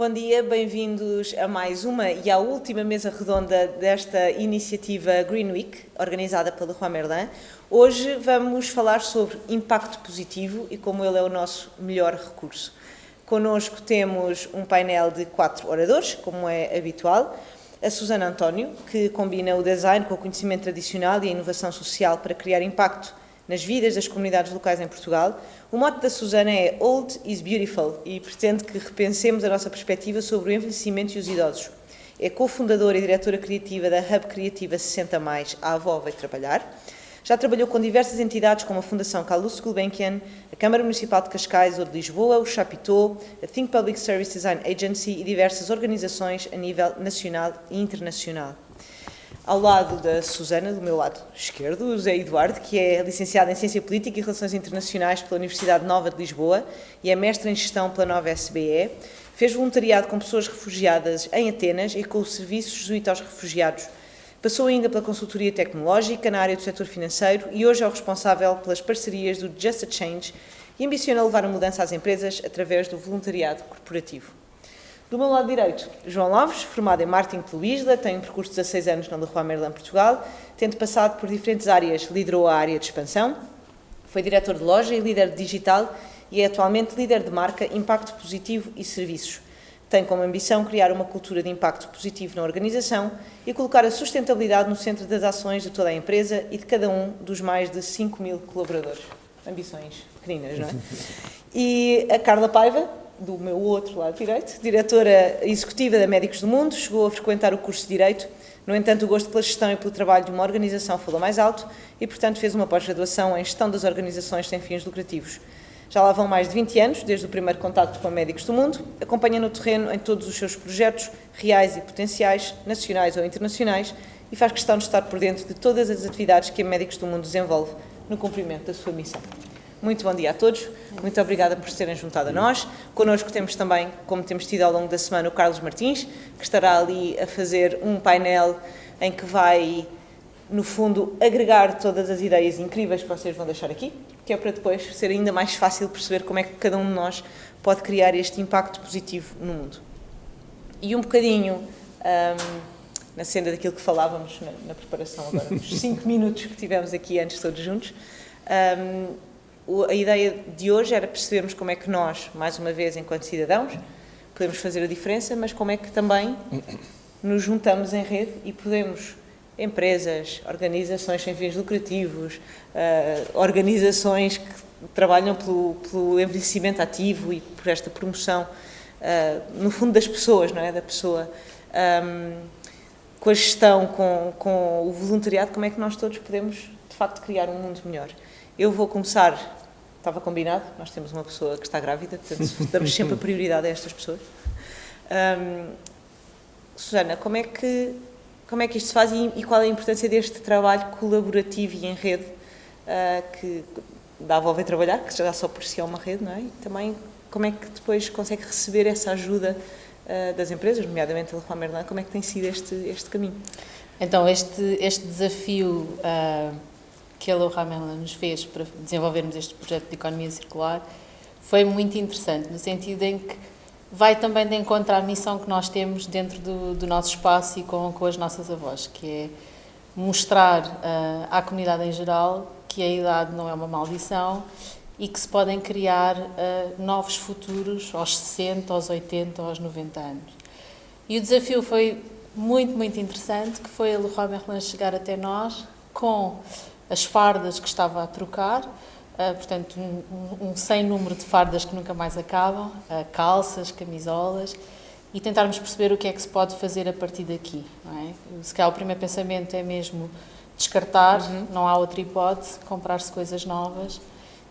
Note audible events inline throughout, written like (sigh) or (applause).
Bom dia, bem-vindos a mais uma e à última mesa redonda desta iniciativa Green Week, organizada pela Juan Merlin. Hoje vamos falar sobre impacto positivo e como ele é o nosso melhor recurso. Connosco temos um painel de quatro oradores, como é habitual. A Susana António, que combina o design com o conhecimento tradicional e a inovação social para criar impacto nas vidas das comunidades locais em Portugal. O mote da Susana é Old is Beautiful e pretende que repensemos a nossa perspectiva sobre o envelhecimento e os idosos. É cofundadora e diretora criativa da Hub Criativa 60 Mais, a Avó Veio Trabalhar. Já trabalhou com diversas entidades como a Fundação Carlos Gulbenkian, a Câmara Municipal de Cascais ou de Lisboa, o Chapitó, a Think Public Service Design Agency e diversas organizações a nível nacional e internacional. Ao lado da Susana, do meu lado esquerdo, o José Eduardo, que é licenciado em Ciência Política e Relações Internacionais pela Universidade Nova de Lisboa e é mestre em Gestão pela Nova SBE. Fez voluntariado com pessoas refugiadas em Atenas e com o Serviço Jesuíta aos Refugiados. Passou ainda pela consultoria tecnológica na área do setor financeiro e hoje é o responsável pelas parcerias do Just a Change e ambiciona levar a mudança às empresas através do voluntariado corporativo. Do meu lado direito, João Alves, formado em marketing pelo ISLA, tem um percurso de 16 anos na Leroy Merlin Portugal, tendo passado por diferentes áreas, liderou a área de expansão, foi diretor de loja e líder digital e é atualmente líder de marca Impacto Positivo e Serviços. Tem como ambição criar uma cultura de impacto positivo na organização e colocar a sustentabilidade no centro das ações de toda a empresa e de cada um dos mais de 5 mil colaboradores. Ambições pequeninas, não é? (laughs) E a Carla Paiva, do meu outro lado direito, diretora executiva da Médicos do Mundo, chegou a frequentar o curso de Direito, no entanto o gosto pela gestão e pelo trabalho de uma organização falou mais alto e, portanto, fez uma pós-graduação em Gestão das Organizações sem fins lucrativos. Já lá vão mais de 20 anos, desde o primeiro contacto com Médicos do Mundo, acompanha no terreno em todos os seus projetos, reais e potenciais, nacionais ou internacionais, e faz questão de estar por dentro de todas as atividades que a Médicos do Mundo desenvolve no cumprimento da sua missão. Muito bom dia a todos, muito obrigada por se terem juntado a nós. Connosco temos também, como temos tido ao longo da semana, o Carlos Martins, que estará ali a fazer um painel em que vai, no fundo, agregar todas as ideias incríveis que vocês vão deixar aqui, que é para depois ser ainda mais fácil perceber como é que cada um de nós pode criar este impacto positivo no mundo. E um bocadinho um, na senda daquilo que falávamos na, na preparação agora, (laughs) nos cinco minutos que tivemos aqui antes todos juntos, um, a ideia de hoje era percebermos como é que nós, mais uma vez, enquanto cidadãos, podemos fazer a diferença, mas como é que também nos juntamos em rede e podemos, empresas, organizações sem fins lucrativos, uh, organizações que trabalham pelo, pelo, envelhecimento ativo e por esta promoção, uh, no fundo, das pessoas, não é? Da pessoa. Um, com a gestão, com, com o voluntariado, como é que nós todos podemos, de facto, criar um mundo melhor. Eu vou começar Estava combinado, nós temos uma pessoa que está grávida, portanto (laughs) damos sempre a prioridade a estas pessoas. Um, Susana, como é, que, como é que isto se faz e, e qual é a importância deste trabalho colaborativo e em rede uh, que dá a volta a trabalhar, que já só por si é uma rede, não é? E também como é que depois consegue receber essa ajuda uh, das empresas, nomeadamente a Leroy Merlin, como é que tem sido este, este caminho? Então, este, este desafio uh, que a Merlin nos fez para desenvolvermos este projeto de economia circular foi muito interessante, no sentido em que vai também de encontro à missão que nós temos dentro do, do nosso espaço e com, com as nossas avós, que é mostrar uh, à comunidade em geral que a idade não é uma maldição e que se podem criar uh, novos futuros aos 60, aos 80, aos 90 anos. E o desafio foi muito, muito interessante, que foi a Leroy Merlin chegar até nós com as fardas que estava a trocar, uh, portanto, um, um, sem número de fardas que nunca mais acabam, uh, calças, camisolas, e tentarmos perceber o que é que se pode fazer a partir daqui. Não é? Se calhar o primeiro pensamento é mesmo descartar, uhum. não há outra hipótese, comprar-se coisas novas.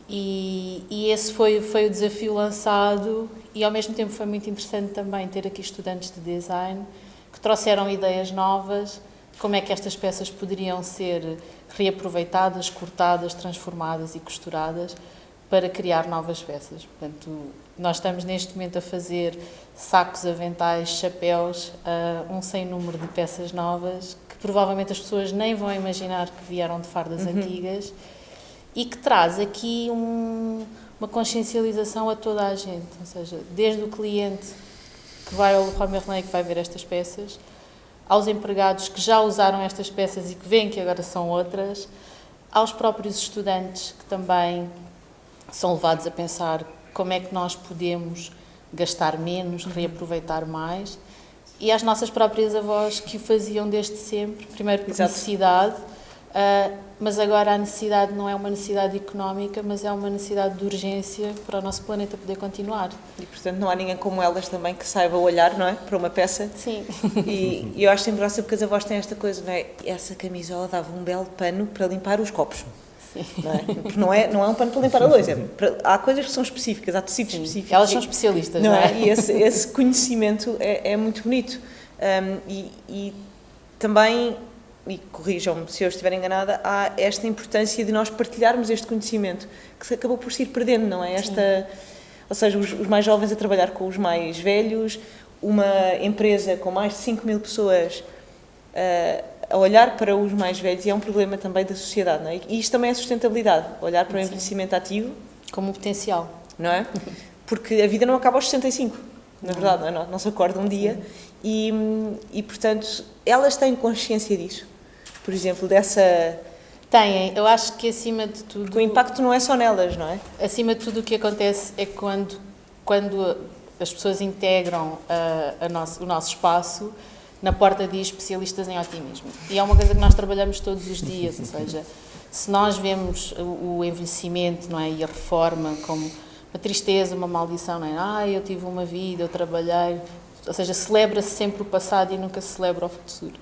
E, e, esse foi, foi o desafio lançado, e ao mesmo tempo foi muito interessante também ter aqui estudantes de design que trouxeram ideias novas, como é que estas peças poderiam ser reaproveitadas, cortadas, transformadas e costuradas para criar novas peças. Portanto, nós estamos neste momento a fazer sacos, aventais, chapéus, uh, um sem número de peças novas que provavelmente as pessoas nem vão imaginar que vieram de fardas uhum. antigas e que traz aqui um, uma consciencialização a toda a gente, ou seja, desde o cliente que vai ao Leroy Merlin e que vai ver estas peças, aos empregados que já usaram estas peças e que veem que agora são outras, aos próprios estudantes que também são levados a pensar como é que nós podemos gastar menos, reaproveitar mais, e às nossas próprias avós que o faziam desde sempre, primeiro por Exato. necessidade, uh, mas agora a necessidade não é uma necessidade económica, mas é uma necessidade de urgência para o nosso planeta poder continuar. E portanto não há ninguém como elas também que saiba olhar, não é, para uma peça. Sim. E, e eu acho sempre graça porque as avós têm esta coisa, não é? Essa camisola dava um belo pano para limpar os copos. Não é? Porque não é, não é um pano para limpar a louça. É há coisas que são específicas, há tecidos Sim. específicos. Elas são especialistas, não, não é? é? E esse, esse conhecimento é, é, muito bonito. Um, e, e também, e corrijam-me se eu estiver enganada, há esta importância de nós partilharmos este conhecimento que se acabou por se ir perdendo, não é? Esta, ou seja, os, os mais jovens a trabalhar com os mais velhos, uma empresa com mais de 5 mil pessoas. Uh, a olhar para os mais velhos e é um problema também da sociedade, não é? E isto também é sustentabilidade, olhar para o envelhecimento ativo. Como um potencial. Não é? Porque a vida não acaba aos 65, na verdade, não, é? não, não se acorda um dia e, e, portanto, elas têm consciência disso. Por exemplo, dessa... Têm, eu acho que acima de tudo... O impacto não é só nelas, não é? Acima de tudo o que acontece é quando, quando as pessoas integram a, a nosso, o nosso espaço, na porta diz especialistas em otimismo. E é uma coisa que nós trabalhamos todos os dias, ou seja, se nós vemos o envelhecimento não é, e a reforma como uma tristeza, uma maldição, não é? Ah, eu tive uma vida, eu trabalhei, ou seja, celebra-se sempre o passado e nunca se celebra o futuro.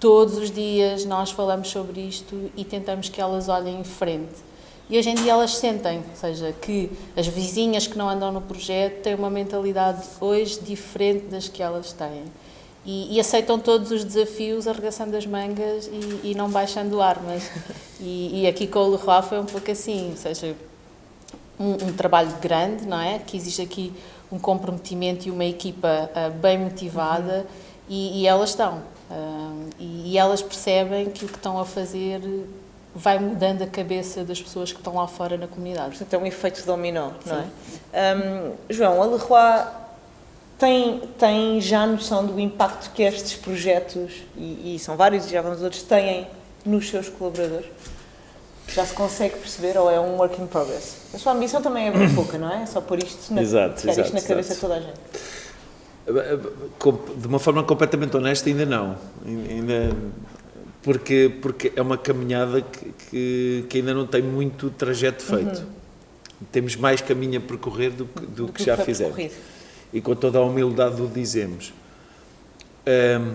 Todos os dias nós falamos sobre isto e tentamos que elas olhem em frente. E hoje em dia elas sentem, ou seja, que as vizinhas que não andam no projeto têm uma mentalidade hoje diferente das que elas têm e, e, aceitam todos os desafios arregaçando as mangas e, e não baixando armas. (laughs) E, e, aqui com o Leroy foi um pouco assim, ou seja, um, um, trabalho grande, não é? Que existe aqui um comprometimento e uma equipa uh, bem motivada uhum. e, elas estão. Uh, e, elas percebem que o que estão a fazer vai mudando a cabeça das pessoas que estão lá fora na comunidade. Portanto, é um efeito dominó, não Sim. é? Um, João, a Leroy tem, tem já noção do impacto que estes projetos, e, e são vários e já vamos outros, têm nos seus colaboradores? Já se consegue perceber ou é um work in progress? A sua ambição também é bem pouca, não é? É só pôr isto na, exato, exato, isto na cabeça de toda a gente. De uma forma completamente honesta, ainda não. Ainda, porque, porque é uma caminhada que, que, que ainda não tem muito trajeto feito. Uhum. Temos mais caminho a percorrer do que, do, do que, que já fizemos. E com toda a humildade o dizemos. Um,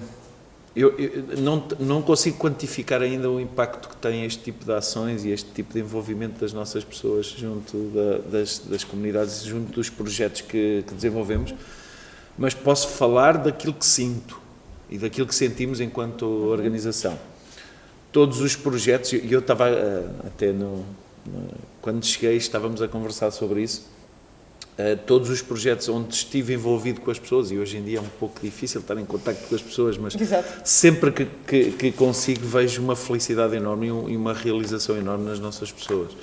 eu, eu, não, não consigo quantificar ainda o impacto que tem este tipo de ações e este tipo de envolvimento das nossas pessoas junto da, das, das comunidades, junto dos projetos que, que, desenvolvemos, mas posso falar daquilo que sinto e daquilo que sentimos enquanto organização. Todos os projetos, e eu estava uh, até no, quando cheguei estávamos a conversar sobre isso, Uh, todos os projetos onde estive envolvido com as pessoas, e hoje em dia é um pouco difícil estar em contato com as pessoas, mas Exato. sempre que, que, que, consigo vejo uma felicidade enorme e, uma realização enorme nas nossas pessoas.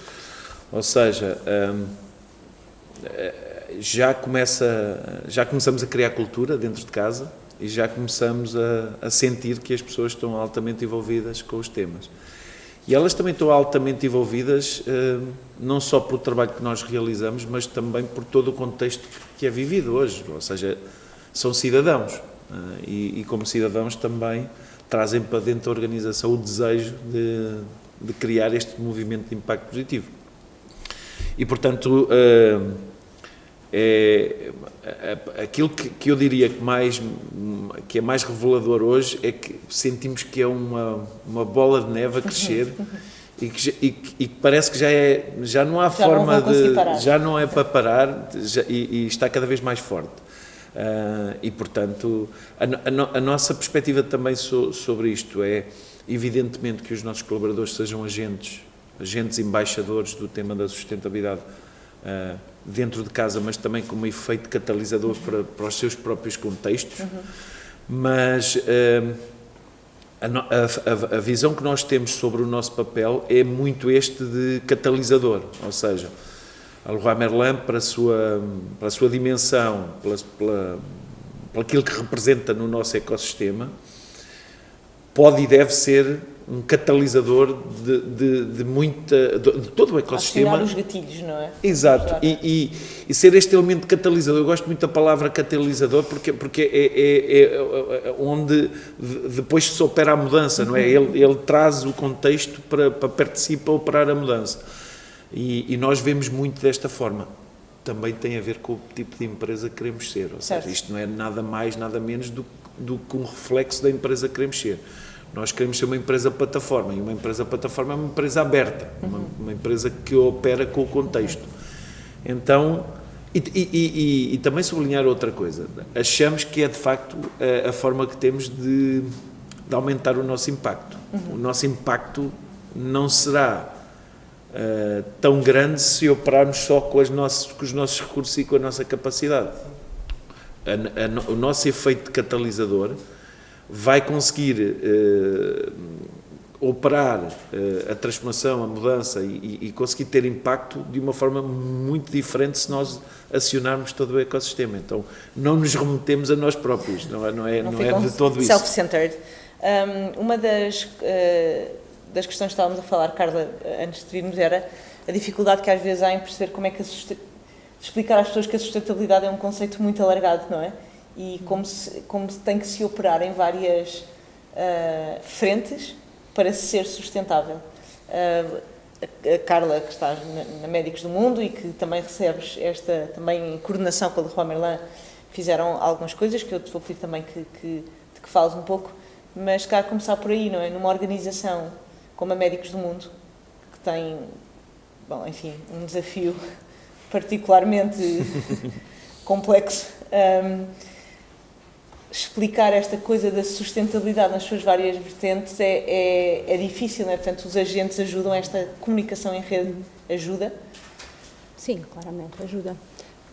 Ou seja, um, eh, já, começa, já começamos a criar cultura dentro de casa e já começamos a, a sentir que as pessoas estão altamente envolvidas com os temas. E elas também estão altamente envolvidas, eh, não só pelo trabalho que nós realizamos, mas também por todo o contexto que é vivido hoje. Ou seja, são cidadãos. Eh, e, como cidadãos também trazem para dentro da organização o desejo de, de criar este movimento de impacto positivo. E, portanto, eh, é, aquilo que, que, eu diria que, mais, que é mais revelador hoje é que sentimos que é uma, uma bola de neve a crescer e que, e, e parece que já, é, já não há já forma não de. Parar. Já não é para parar já, e, e, está cada vez mais forte. Uh, e, portanto, a, a, a, nossa perspectiva também so, sobre isto é, evidentemente, que os nossos colaboradores sejam agentes, agentes embaixadores do tema da sustentabilidade. Uh, dentro de casa, mas também como efeito catalisador para, para os seus próprios contextos. Uhum. Mas uh, a, a, a, visão que nós temos sobre o nosso papel é muito este de catalisador, ou seja, a Leroy Merlin, para a sua, para a sua dimensão, pela, pela, por aquilo que representa no nosso ecossistema, pode e deve ser um catalisador de, de, de muita, de, de, todo o ecossistema. Acionar os gatilhos, não é? Exato, e, e, e, ser este elemento catalisador, eu gosto muito da palavra catalisador porque, porque é, é, é, é onde depois se opera a mudança, não é? Ele, ele traz o contexto para, para para operar a mudança. E, e, nós vemos muito desta forma. Também tem a ver com o tipo de empresa que queremos ser, ou certo. seja, isto não é nada mais, nada menos do, do que um reflexo da empresa que queremos ser. Nós queremos ser uma empresa plataforma e uma empresa plataforma é uma empresa aberta, uma, uma empresa que opera com o contexto. Então, e, e, e, e, também sublinhar outra coisa, achamos que é de facto a, a forma que temos de, de, aumentar o nosso impacto. O nosso impacto não será uh, tão grande se operarmos só com, as nossas, com os nossos recursos e com a nossa capacidade. A, a, o nosso efeito catalisador vai conseguir uh, operar uh, a transformação, a mudança e, e, conseguir ter impacto de uma forma muito diferente se nós acionarmos todo o ecossistema. Então, não nos remetemos a nós próprios, não é, não é, não, não é de todo isso. Self-centered. Um, uma das, uh, das questões que estávamos a falar, Carla, antes de virmos, era a dificuldade que às vezes há em perceber como é que explicar às pessoas que a sustentabilidade é um conceito muito alargado, não é? E como, se, como tem que se operar em várias uh, frentes para ser sustentável. Uh, a Carla, que está na, Médicos do Mundo e que também recebes esta também coordenação com a Leroy Merlin, fizeram algumas coisas que eu te vou pedir também que, que, que fales um pouco, mas cá começar por aí, não é? Numa organização como a Médicos do Mundo, que tem, bom, enfim, um desafio (laughs) particularmente (laughs) complexo. Um, explicar esta coisa da sustentabilidade nas suas várias vertentes é, é, é difícil, não é? Portanto, os agentes ajudam, esta comunicação em rede ajuda? Sim, claramente, ajuda.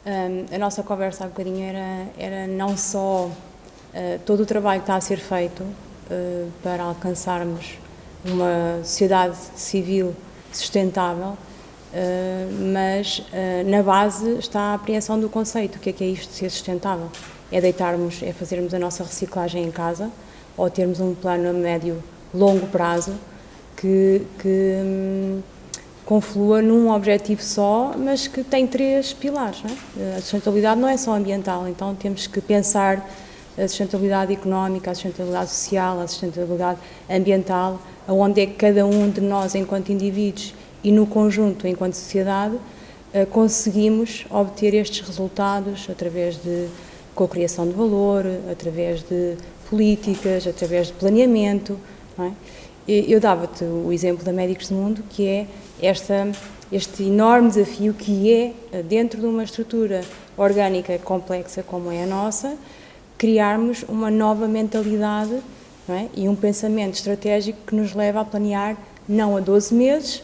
Um, a nossa conversa há bocadinho era, era não só uh, todo o trabalho que está a ser feito uh, para alcançarmos uma sociedade civil sustentável, uh, mas na base está a apreensão do conceito, o que é que é isto de ser sustentável é deitarmos, é fazermos a nossa reciclagem em casa ou termos um plano a médio, longo prazo que, que hum, conflua num objetivo só, mas que tem três pilares. É? A sustentabilidade não é só ambiental, então temos que pensar a sustentabilidade económica, a sustentabilidade social, a sustentabilidade ambiental, aonde é que cada um de nós, enquanto indivíduos e no conjunto, enquanto sociedade, eh, conseguimos obter estes resultados através de com criação de valor, através de políticas, através de planeamento. É? Eu dava-te o exemplo da Médicos do Mundo, que é esta, este enorme desafio que é, dentro de uma estrutura orgânica complexa como é a nossa, criarmos uma nova mentalidade é? e um pensamento estratégico que nos leva a planear não a 12 meses,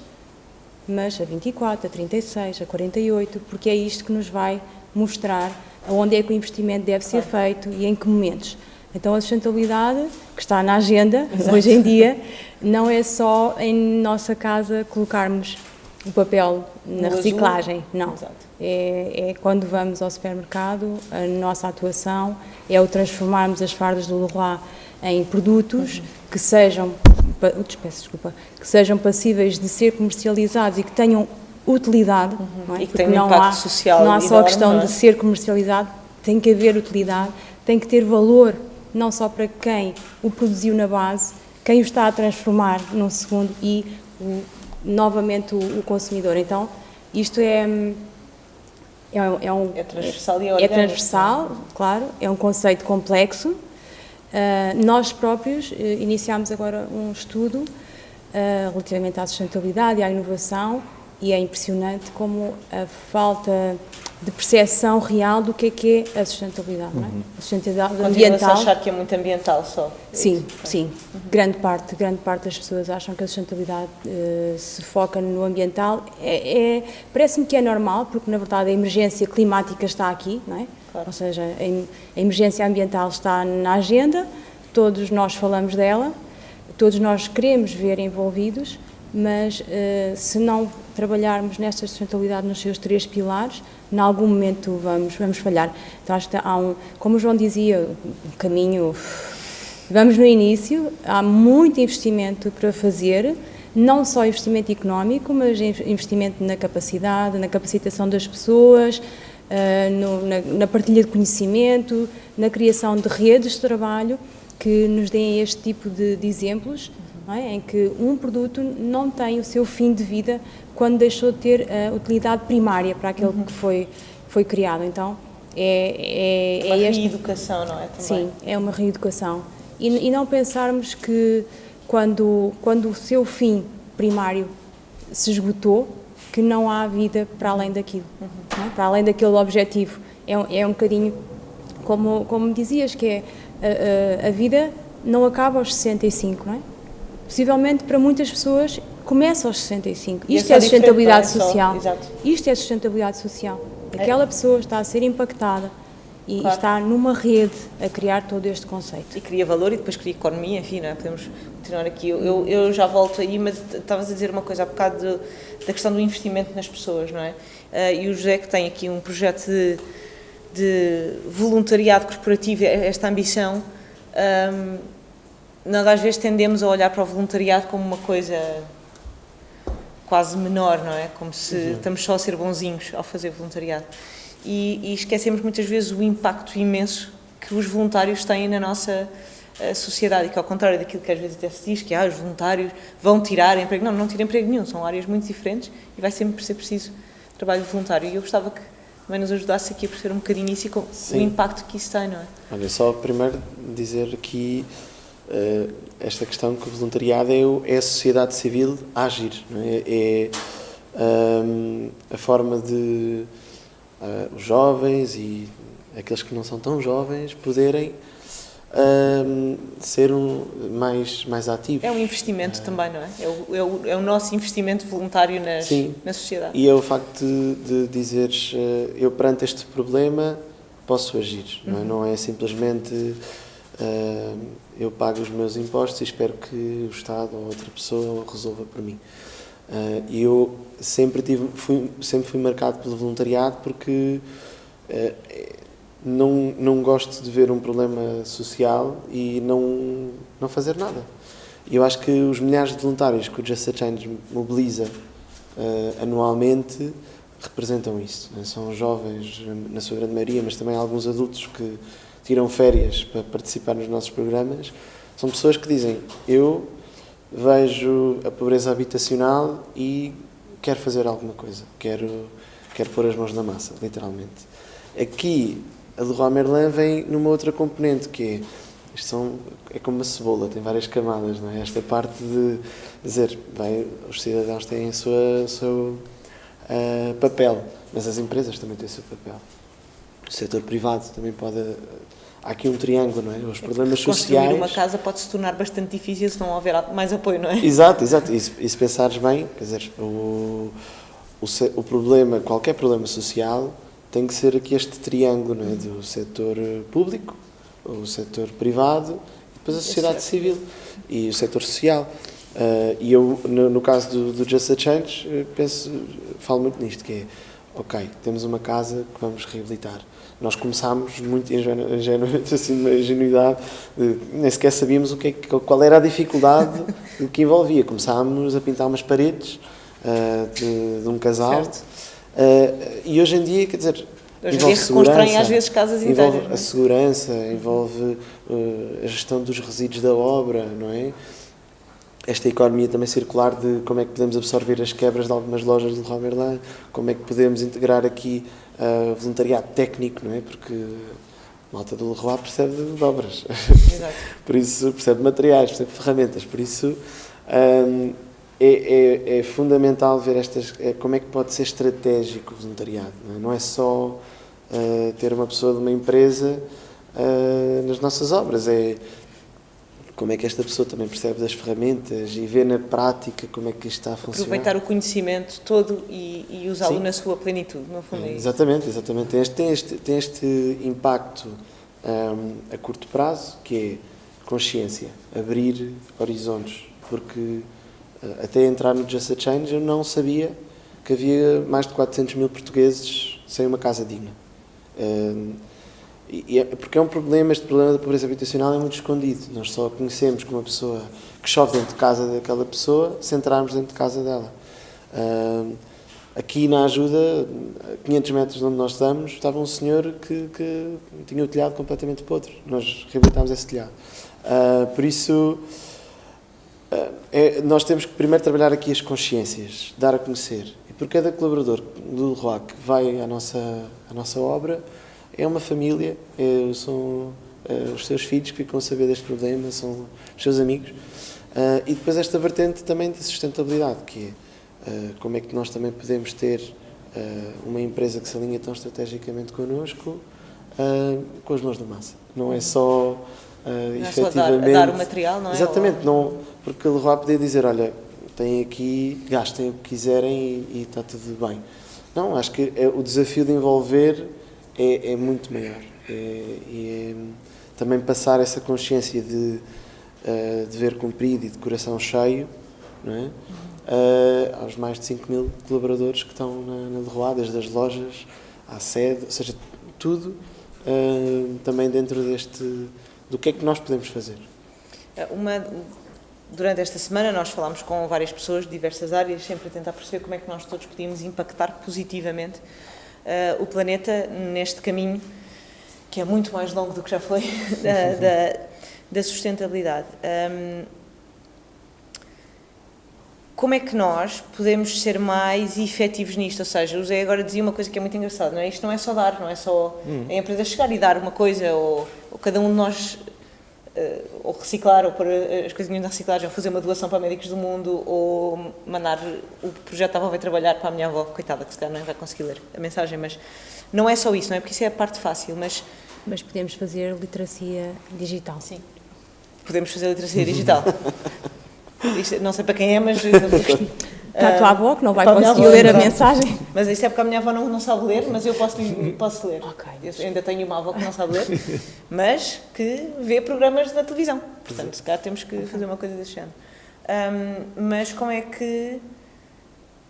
mas a 24, a 36, a 48, porque é isto que nos vai mostrar onde é que o investimento deve ser feito e em que momentos. Então a sustentabilidade, que está na agenda Exato. hoje em dia, não é só em nossa casa colocarmos o papel na no reciclagem, azul. não. É, é, quando vamos ao supermercado, a nossa atuação é o transformarmos as fardas do Leroy em produtos uhum. que sejam, desculpa, que sejam passíveis de ser comercializados e que tenham utilidade. Uhum. Não é? E que tem um impacto há, social Não há só a questão é? de ser comercializado, tem que haver utilidade, tem que ter valor, não só para quem o produziu na base, quem o está a transformar num segundo e o, novamente o, o, consumidor. Então, isto é. É, é, um, é transversal e orgânico. É transversal, claro, é um conceito complexo. Uh, nós próprios uh, iniciámos agora um estudo uh, relativamente à sustentabilidade e à inovação e é impressionante como a falta de percepção real do que é que é a sustentabilidade, uhum. não é? Uhum. A sustentabilidade ambiental. a achar que é muito ambiental só. É sim, sim. Uhum. Grande parte, grande parte das pessoas acham que a sustentabilidade uh, se foca no ambiental. É, é parece-me que é normal, porque na verdade a emergência climática está aqui, não é? Claro. Ou seja, a, a emergência ambiental está na agenda, todos nós falamos dela, todos nós queremos ver envolvidos, mas uh, se não trabalharmos nesta sustentabilidade nos seus três pilares, em algum momento vamos, vamos falhar. Então, acho que há um, como o João dizia, um caminho. Vamos no início, há muito investimento para fazer, não só investimento económico, mas investimento na capacidade, na capacitação das pessoas, no, na, partilha de conhecimento, na criação de redes de trabalho que nos deem este tipo de exemplos é? em que um produto não tem o seu fim de vida quando deixou de ter a utilidade primária para aquele uhum. que foi, foi criado. Então, é, é, uma é reeducação, não é? Também. Sim, é uma reeducação. E, e, não pensarmos que quando, quando o seu fim primário se esgotou, que não há vida para além daquilo, uhum. é? para além daquele objetivo. É, é um bocadinho como, como dizias, que é a, a, a vida não acaba aos 65, não é? Possivelmente para muitas pessoas começa aos 65. Isto é, é sustentabilidade social. Só, Isto é sustentabilidade social. Aquela é. pessoa está a ser impactada e claro. está numa rede a criar todo este conceito. E cria valor e depois cria economia, enfim, não é? podemos continuar aqui. Eu, eu, eu, já volto aí, mas estavas a dizer uma coisa há bocado de, da questão do investimento nas pessoas, não é? Uh, e o José que tem aqui um projeto de, de voluntariado corporativo, esta ambição, um, nós às vezes tendemos a olhar para o voluntariado como uma coisa quase menor, não é? Como se uhum. estamos só a ser bonzinhos ao fazer voluntariado. E, e, esquecemos muitas vezes o impacto imenso que os voluntários têm na nossa uh, sociedade e que ao contrário daquilo que às vezes até se diz que ah, os voluntários vão tirar emprego, não, não tiram emprego nenhum, são áreas muito diferentes e vai sempre ser preciso trabalho voluntário e eu gostava que também nos ajudasse aqui a perceber um bocadinho isso e com Sim. o impacto que isso tem, não é? Olha, só primeiro dizer que esta questão que o voluntariado é, é a sociedade civil a agir. É? é um, a forma de uh, os jovens e aqueles que não são tão jovens poderem um, ser um, mais, mais ativos. É um investimento uh, também, não é? É o, é o, é, o, nosso investimento voluntário nas, sim, na sociedade. E é o facto de, de dizeres, eu perante este problema posso agir, uhum. não, é? Não é simplesmente eu pago os meus impostos e espero que o Estado ou outra pessoa resolva por mim. Uh, eu sempre, tive, fui, sempre fui marcado pelo voluntariado porque uh, não, não gosto de ver um problema social e não, não fazer nada. E eu acho que os milhares de voluntários que o Just a Change mobiliza anualmente representam isso. Né? São jovens, na sua grande maioria, mas também alguns adultos que tiram férias para participar nos nossos programas, são pessoas que dizem: Eu vejo a pobreza habitacional e quero fazer alguma coisa, quero, quero pôr as mãos na massa, literalmente. Aqui, a Leroy Merlin vem numa outra componente que é. Isto são, é como uma cebola, tem várias camadas, não é? Esta parte de dizer, bem, os cidadãos têm o seu, uh, papel, mas as empresas também têm o seu papel. O setor privado também pode há aqui um triângulo, não é? Os problemas Construir sociais. uma casa pode se tornar bastante difícil se não houver mais apoio, não é? Exato, exato. E se, e se pensares bem, quer dizer, o, o, o, problema, qualquer problema social, tem que ser aqui este triângulo, não é? Do setor público, o setor privado e depois a sociedade civil e o setor social. Uh, e eu, no, no caso do, do, Just a Change, eh, penso, falo muito nisto, que é, ok, temos uma casa que vamos reabilitar nós começámos muito ingenuamente, (laughs) assim, uma ingenuidade, de, nem sequer sabíamos o que, é qual era a dificuldade (laughs) que envolvia. Começámos a pintar umas paredes uh, de, de, um casal. Uh, e hoje em dia, quer dizer, Hoje envolve segurança, às vezes casas envolve inteiras. a é? segurança, envolve uh, a gestão dos resíduos da obra, não é? Esta economia também circular de como é que podemos absorver as quebras de algumas lojas de Leroy Merlin, como é que podemos integrar aqui uh, voluntariado técnico, não é? Porque a malta do Leroy percebe de obras, (laughs) por isso percebe materiais, percebe ferramentas, por isso um, é, é, é, fundamental ver estas, é, como é que pode ser estratégico o voluntariado, não é, não é só uh, ter uma pessoa de uma empresa uh, nas nossas obras, é como é que esta pessoa também percebe das ferramentas e vê na prática como é que isto está a funcionar. Aproveitar o conhecimento todo e, e usá-lo na sua plenitude, no fundo. É, é exatamente, exatamente. Tem este, tem este, tem este impacto um, a curto prazo, que é consciência, abrir horizontes, porque até entrar no Just a Change, eu não sabia que havia mais de 400 mil portugueses sem uma casa digna. E é, porque é um problema, este problema da pobreza habitacional é muito escondido. Nós só conhecemos que uma pessoa que chove dentro de casa daquela pessoa se entrarmos dentro de casa dela. Aqui na ajuda, a 500 metros de onde nós estamos, estava um senhor que, que tinha o telhado completamente podre. Nós reabilitámos esse telhado. Uh, por isso, uh, é, nós temos que primeiro trabalhar aqui as consciências, dar a conhecer. E por cada colaborador do Leroy que vai à nossa, à nossa obra, é uma família, é, são é, os seus filhos que ficam a saber deste problema, são os seus amigos. Uh, e depois esta vertente também de sustentabilidade, que é Uh, como é que nós também podemos ter uh, uma empresa que se alinha tão estrategicamente connosco com as mãos na massa. Não é só uh, não efetivamente. É só dar, dar, o material, não é? Exatamente, não, porque o Leroy podia dizer: olha, tem aqui, gastem o que quiserem e, e está tudo bem. Não, acho que é, o desafio de envolver é, é muito maior. É, e é, também passar essa consciência de uh, dever cumprido e de coração cheio, não é? uh, aos mais de 5 mil colaboradores que estão na, na Leroy, desde as lojas à sede, ou seja, tudo uh, também dentro deste, do que é que nós podemos fazer. Uma, durante esta semana nós falámos com várias pessoas de diversas áreas, sempre a tentar perceber como é que nós todos podíamos impactar positivamente o planeta neste caminho que é muito mais longo do que já foi (laughs) da, da, da sustentabilidade. Um, como é que nós podemos ser mais efetivos nisto? Ou seja, o Zé agora dizia uma coisa que é muito engraçada, não é? Isto não é só dar, não é só hum. a empresa chegar e dar uma coisa, ou, ou cada um de nós, uh, ou reciclar, ou pôr as coisinhas na reciclagem, ou fazer uma doação para médicos do mundo, ou mandar o projeto avó vai trabalhar para a minha avó, coitada, que se calhar não vai conseguir ler a mensagem, mas não é só isso, não é? Porque isso é a parte fácil, mas... Mas podemos fazer literacia digital. Sim. Podemos fazer literacia digital. (laughs) Isto, não sei para quem é, mas. (laughs) Está a tua avó que não vai conseguir ler a mensagem. Mas isso é porque a minha avó não, não sabe ler, mas eu posso, posso ler. Okay. Eu ainda tenho uma avó que não sabe ler, mas que vê programas na televisão. Portanto, se calhar temos que fazer uma coisa desse género. Um, mas como é que.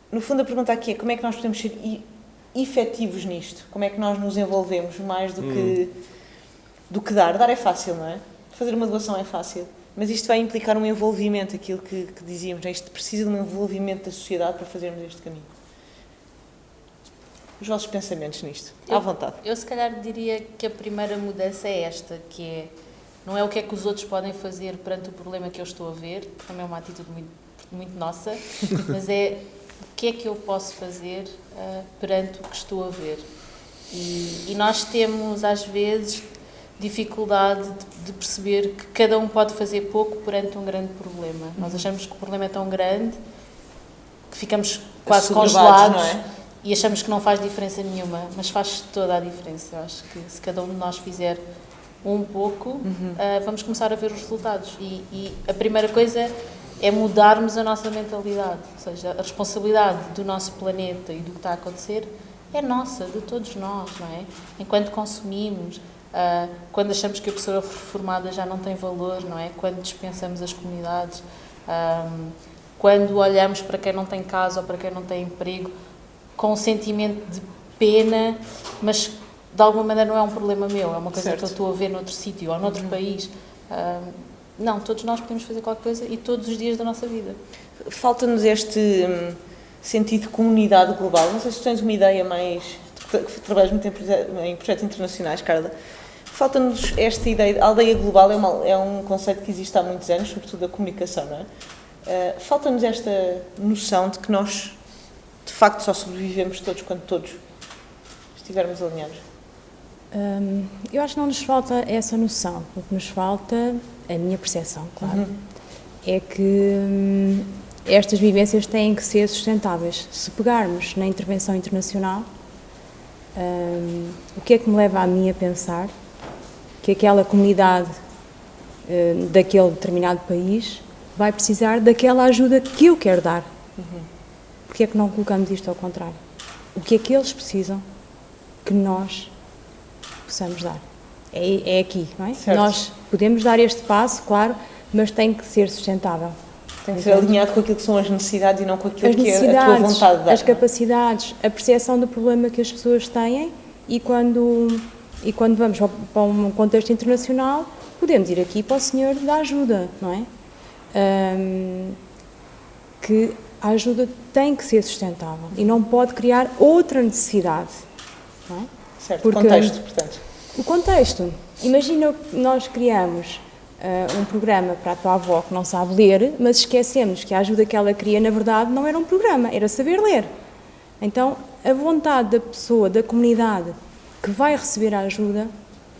No fundo, a pergunta aqui é como é que nós podemos ser efetivos nisto? Como é que nós nos envolvemos mais do que, hum. do que dar? Dar é fácil, não é? Fazer uma doação é fácil. Mas isto vai implicar um envolvimento, aquilo que, que dizíamos, né? isto precisa de um envolvimento da sociedade para fazermos este caminho. Os vossos pensamentos nisto, eu, à vontade. Eu se calhar diria que a primeira mudança é esta, que é, não é o que é que os outros podem fazer perante o problema que eu estou a ver, porque também é uma atitude muito, muito nossa, (laughs) mas é o que é que eu posso fazer uh, perante o que estou a ver. E, e nós temos, às vezes, dificuldade de, de, perceber que cada um pode fazer pouco perante um grande problema. Uhum. Nós achamos que o problema é tão grande que ficamos quase congelados é? e achamos que não faz diferença nenhuma, mas faz toda a diferença. Eu acho que se cada um de nós fizer um pouco, uhum. uh, vamos começar a ver os resultados. E, e a primeira coisa é mudarmos a nossa mentalidade, ou seja, a responsabilidade do nosso planeta e do que está a acontecer é nossa, de todos nós, não é? Enquanto consumimos, Uh, quando achamos que a pessoa reformada já não tem valor, não é? Quando dispensamos as comunidades, um, quando olhamos para quem não tem casa ou para quem não tem emprego com um sentimento de pena, mas de alguma maneira não é um problema meu, é uma coisa certo. que eu estou a ver noutro sítio ou noutro uhum. país. Um, não, todos nós podemos fazer qualquer coisa e todos os dias da nossa vida. Falta-nos este hum, sentido de comunidade global. Não sei se tens uma ideia mais. Tu trabalhas muito em projetos internacionais, Carla Falta-nos esta ideia. A aldeia global é, uma, é, um conceito que existe há muitos anos, sobretudo da comunicação, não é? Uh, Falta-nos esta noção de que nós, de facto, só sobrevivemos todos quando todos estivermos alinhados. Hum, eu acho que não nos falta essa noção. O que nos falta, a minha percepção, claro, uhum. é que hum, estas vivências têm que ser sustentáveis. Se pegarmos na intervenção internacional, hum, o que é que me leva a mim a pensar que aquela comunidade uh, daquele determinado país vai precisar daquela ajuda que eu quero dar. Uhum. Porque é que não colocamos isto ao contrário? O que é que eles precisam que nós possamos dar? É, é aqui, não é? Certo. Nós podemos dar este passo, claro, mas tem que ser sustentável. Tem que ser alinhado com aquilo que são as necessidades e não com aquilo as que é a tua vontade de dar. As capacidades, a percepção do problema que as pessoas têm e quando, e quando vamos para um contexto internacional, podemos ir aqui para o senhor da ajuda, não é? Um, que a ajuda tem que ser sustentável e não pode criar outra necessidade. Não é? Certo, Porque, contexto, portanto. O contexto. Imagina que nós criamos uh, um programa para a tua avó que não sabe ler, mas esquecemos que a ajuda que ela queria, na verdade, não era um programa, era saber ler. Então, a vontade da pessoa, da comunidade que vai receber a ajuda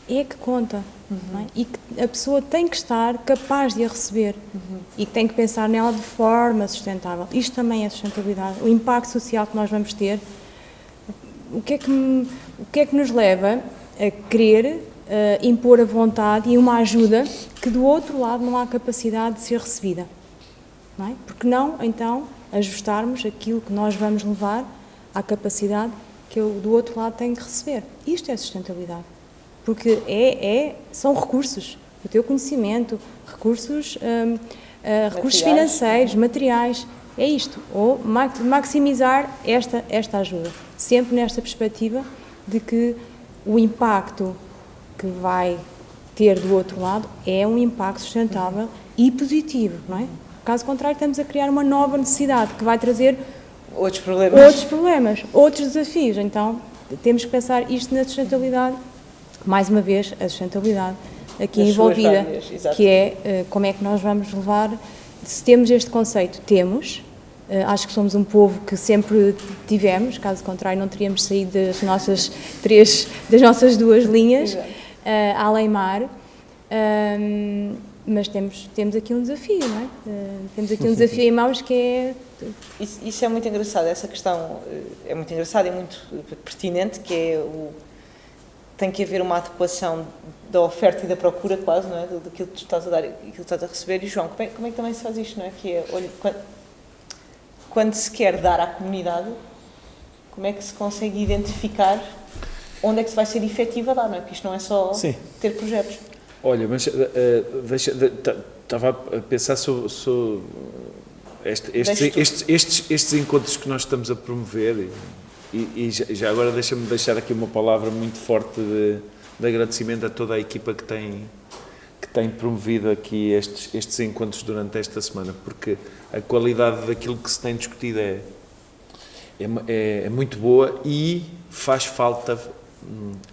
é que conta. Uhum. É? E que a pessoa tem que estar capaz de a receber uhum. e que tem que pensar nela de forma sustentável. Isto também é sustentabilidade. O impacto social que nós vamos ter, o que é que, o que, é que nos leva a querer uh, impor a vontade e uma ajuda que do outro lado não há capacidade de ser recebida. Não é? Porque não, então, ajustarmos aquilo que nós vamos levar à capacidade que eu, do outro lado tenho que receber. Isto é sustentabilidade. Porque é, é, são recursos, o teu conhecimento, recursos, um, uh, eh, recursos financeiros, materiais, é isto. Ou maximizar esta, esta ajuda. Sempre nesta perspectiva de que o impacto que vai ter do outro lado é um impacto sustentável e positivo, não é? Caso contrário, estamos a criar uma nova necessidade que vai trazer outros problemas, outros, problemas, outros desafios. Então, temos que pensar isto na sustentabilidade, mais uma vez, a sustentabilidade aqui Nas envolvida, que é uh, como é que nós vamos levar, se temos este conceito, temos, uh, acho que somos um povo que sempre tivemos, caso contrário não teríamos saído das nossas três, das nossas duas linhas. Exato uh, além mar. Um, mas temos, temos aqui um desafio, não é? Uh, temos aqui um desafio em mãos que é... Isso, isso, é muito engraçado, essa questão é muito engraçada e muito pertinente, que é o... Tem que haver uma adequação da oferta e da procura quase, não é? Do, daquilo que tu estás a dar e aquilo que estás a receber. E João, como é, como é que também se faz isto, não é? Que é, olha, quando, quando se quer dar à comunidade, como é que se consegue identificar onde é que se vai ser efetivo a dar, não é? Porque isto não é só Sim. ter projetos. Olha, mas uh, deixa, estava a pensar sobre, sobre este, estes, estes, estes, estes, encontros que nós estamos a promover e, e, já agora deixa-me deixar aqui uma palavra muito forte de, de, agradecimento a toda a equipa que tem que tem promovido aqui estes, estes encontros durante esta semana, porque a qualidade daquilo que se tem discutido é, é, é, é muito boa e faz falta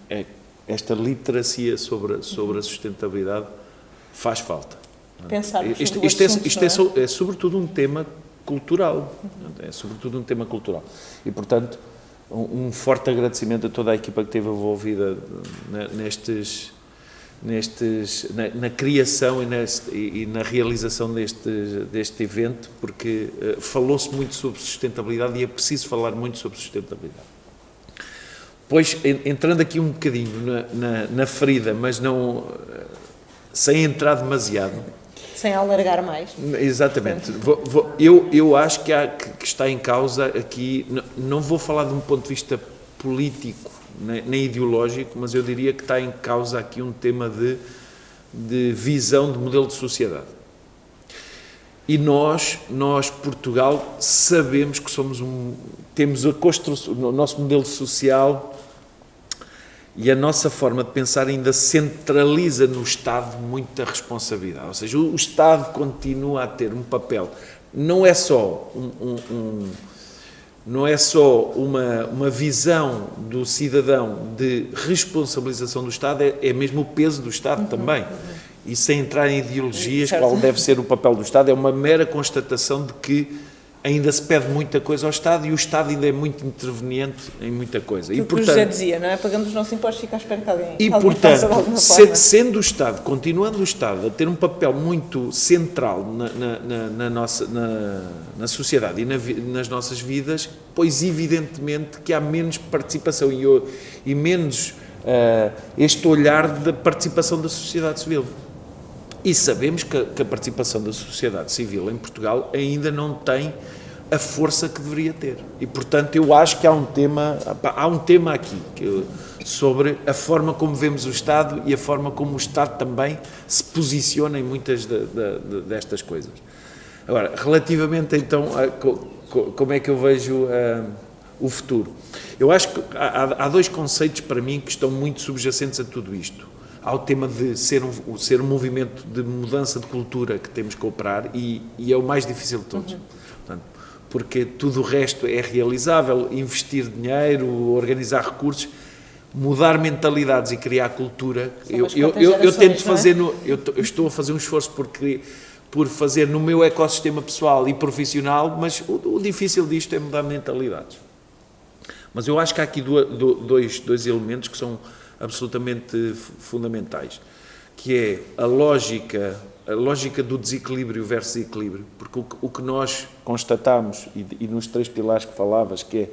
é, esta literacia sobre, sobre a sustentabilidade faz falta. Pensar isto, isto, é, isto é, é, sobretudo um tema cultural, é sobretudo um tema cultural. E, portanto, um, um forte agradecimento a toda a equipa que esteve envolvida nestes, nestes, na, na criação e, neste, e, na realização deste, deste evento, porque uh, falou-se muito sobre sustentabilidade e é preciso falar muito sobre sustentabilidade. Pois, entrando aqui um bocadinho na, na, na ferida, mas não sem entrar demasiado. Sem alargar mais. Exatamente. Vou, vou, eu, eu acho que, há, que, está em causa aqui, não vou falar de um ponto de vista político nem, nem ideológico, mas eu diria que está em causa aqui um tema de, de visão de modelo de sociedade. E nós, nós, Portugal, sabemos que somos um, temos a construção, o nosso modelo social e a nossa forma de pensar ainda centraliza no Estado muita responsabilidade. Ou seja, o, Estado continua a ter um papel, não é só um, um, um não é só uma, uma visão do cidadão de responsabilização do Estado, é, é mesmo o peso do Estado uhum, também. Uhum. E sem entrar em ideologias, qual deve ser o papel do Estado, é uma mera constatação de que ainda se pede muita coisa ao Estado e o Estado ainda é muito interveniente em muita coisa. e, portanto, já dizia, não é? Pagamos os nossos impostos e fica à espera que alguém E, alguém portanto, se, sendo o Estado, continuando o Estado a ter um papel muito central na, na, na, na nossa, na, na, sociedade e nas nossas vidas, pois evidentemente que há menos participação e, e menos uh, este olhar da participação da sociedade civil. E sabemos que, que a participação da sociedade civil em Portugal ainda não tem a força que deveria ter. E, portanto, eu acho que há um tema, há um tema aqui que, sobre a forma como vemos o Estado e a forma como o Estado também se posiciona em muitas de, de, de, destas coisas. Agora, relativamente então a co, co, como é que eu vejo uh, o futuro, eu acho que há, há, dois conceitos para mim que estão muito subjacentes a tudo isto. Há o tema de ser um, ser um movimento de mudança de cultura que temos que operar e, e é o mais difícil de todos. Uhum. Portanto, porque tudo o resto é realizável, investir dinheiro, organizar recursos, mudar mentalidades e criar cultura. Eu, eu, eu, eu, tento é? fazer, no, eu, eu, estou a fazer um esforço por, por fazer no meu ecossistema pessoal e profissional, mas o, o difícil disto é mudar mentalidades. Mas eu acho que há aqui dois, dois elementos que são absolutamente fundamentais, que é a lógica a lógica do desequilíbrio versus equilíbrio, porque o que, o que nós constatamos, e, e, nos três pilares que falavas, que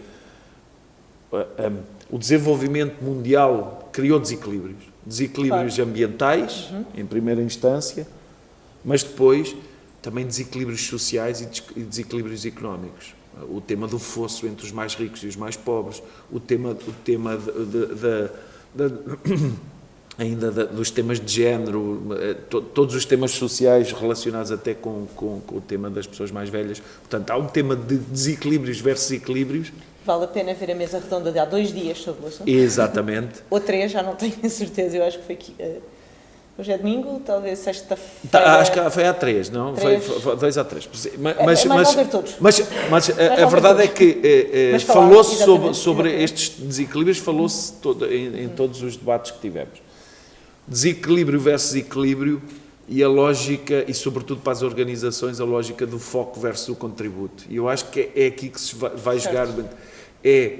é um, o desenvolvimento mundial criou desequilíbrios, desequilíbrios claro. ambientais, uhum. em primeira instância, mas depois também desequilíbrios sociais e desequilíbrios económicos. O tema do fosso entre os mais ricos e os mais pobres, o tema, o tema da (clears throat) ainda dos temas de género, eh, to, todos os temas sociais relacionados até com, com, com, o tema das pessoas mais velhas. Portanto, há um tema de desequilíbrios versus equilíbrios. Vale a pena ver a mesa redonda de há dois dias sobre o assunto. Exatamente. Ou três, já não tenho (laughs) certeza, eu acho que foi aqui. Uh, hoje é domingo, talvez sexta-feira. Tá, acho que foi há três, não? Três. Foi, foi dois a três. Mas, é, mas, mas, todos. mas, mas a, a verdade é que eh, eh falou-se sobre, sobre estes desequilíbrios, falou-se em, em todos os debates que tivemos desequilíbrio versus equilíbrio e a lógica, e sobretudo para as organizações, a lógica do foco versus o contributo. E eu acho que é, é aqui que se vai, vai jogar. É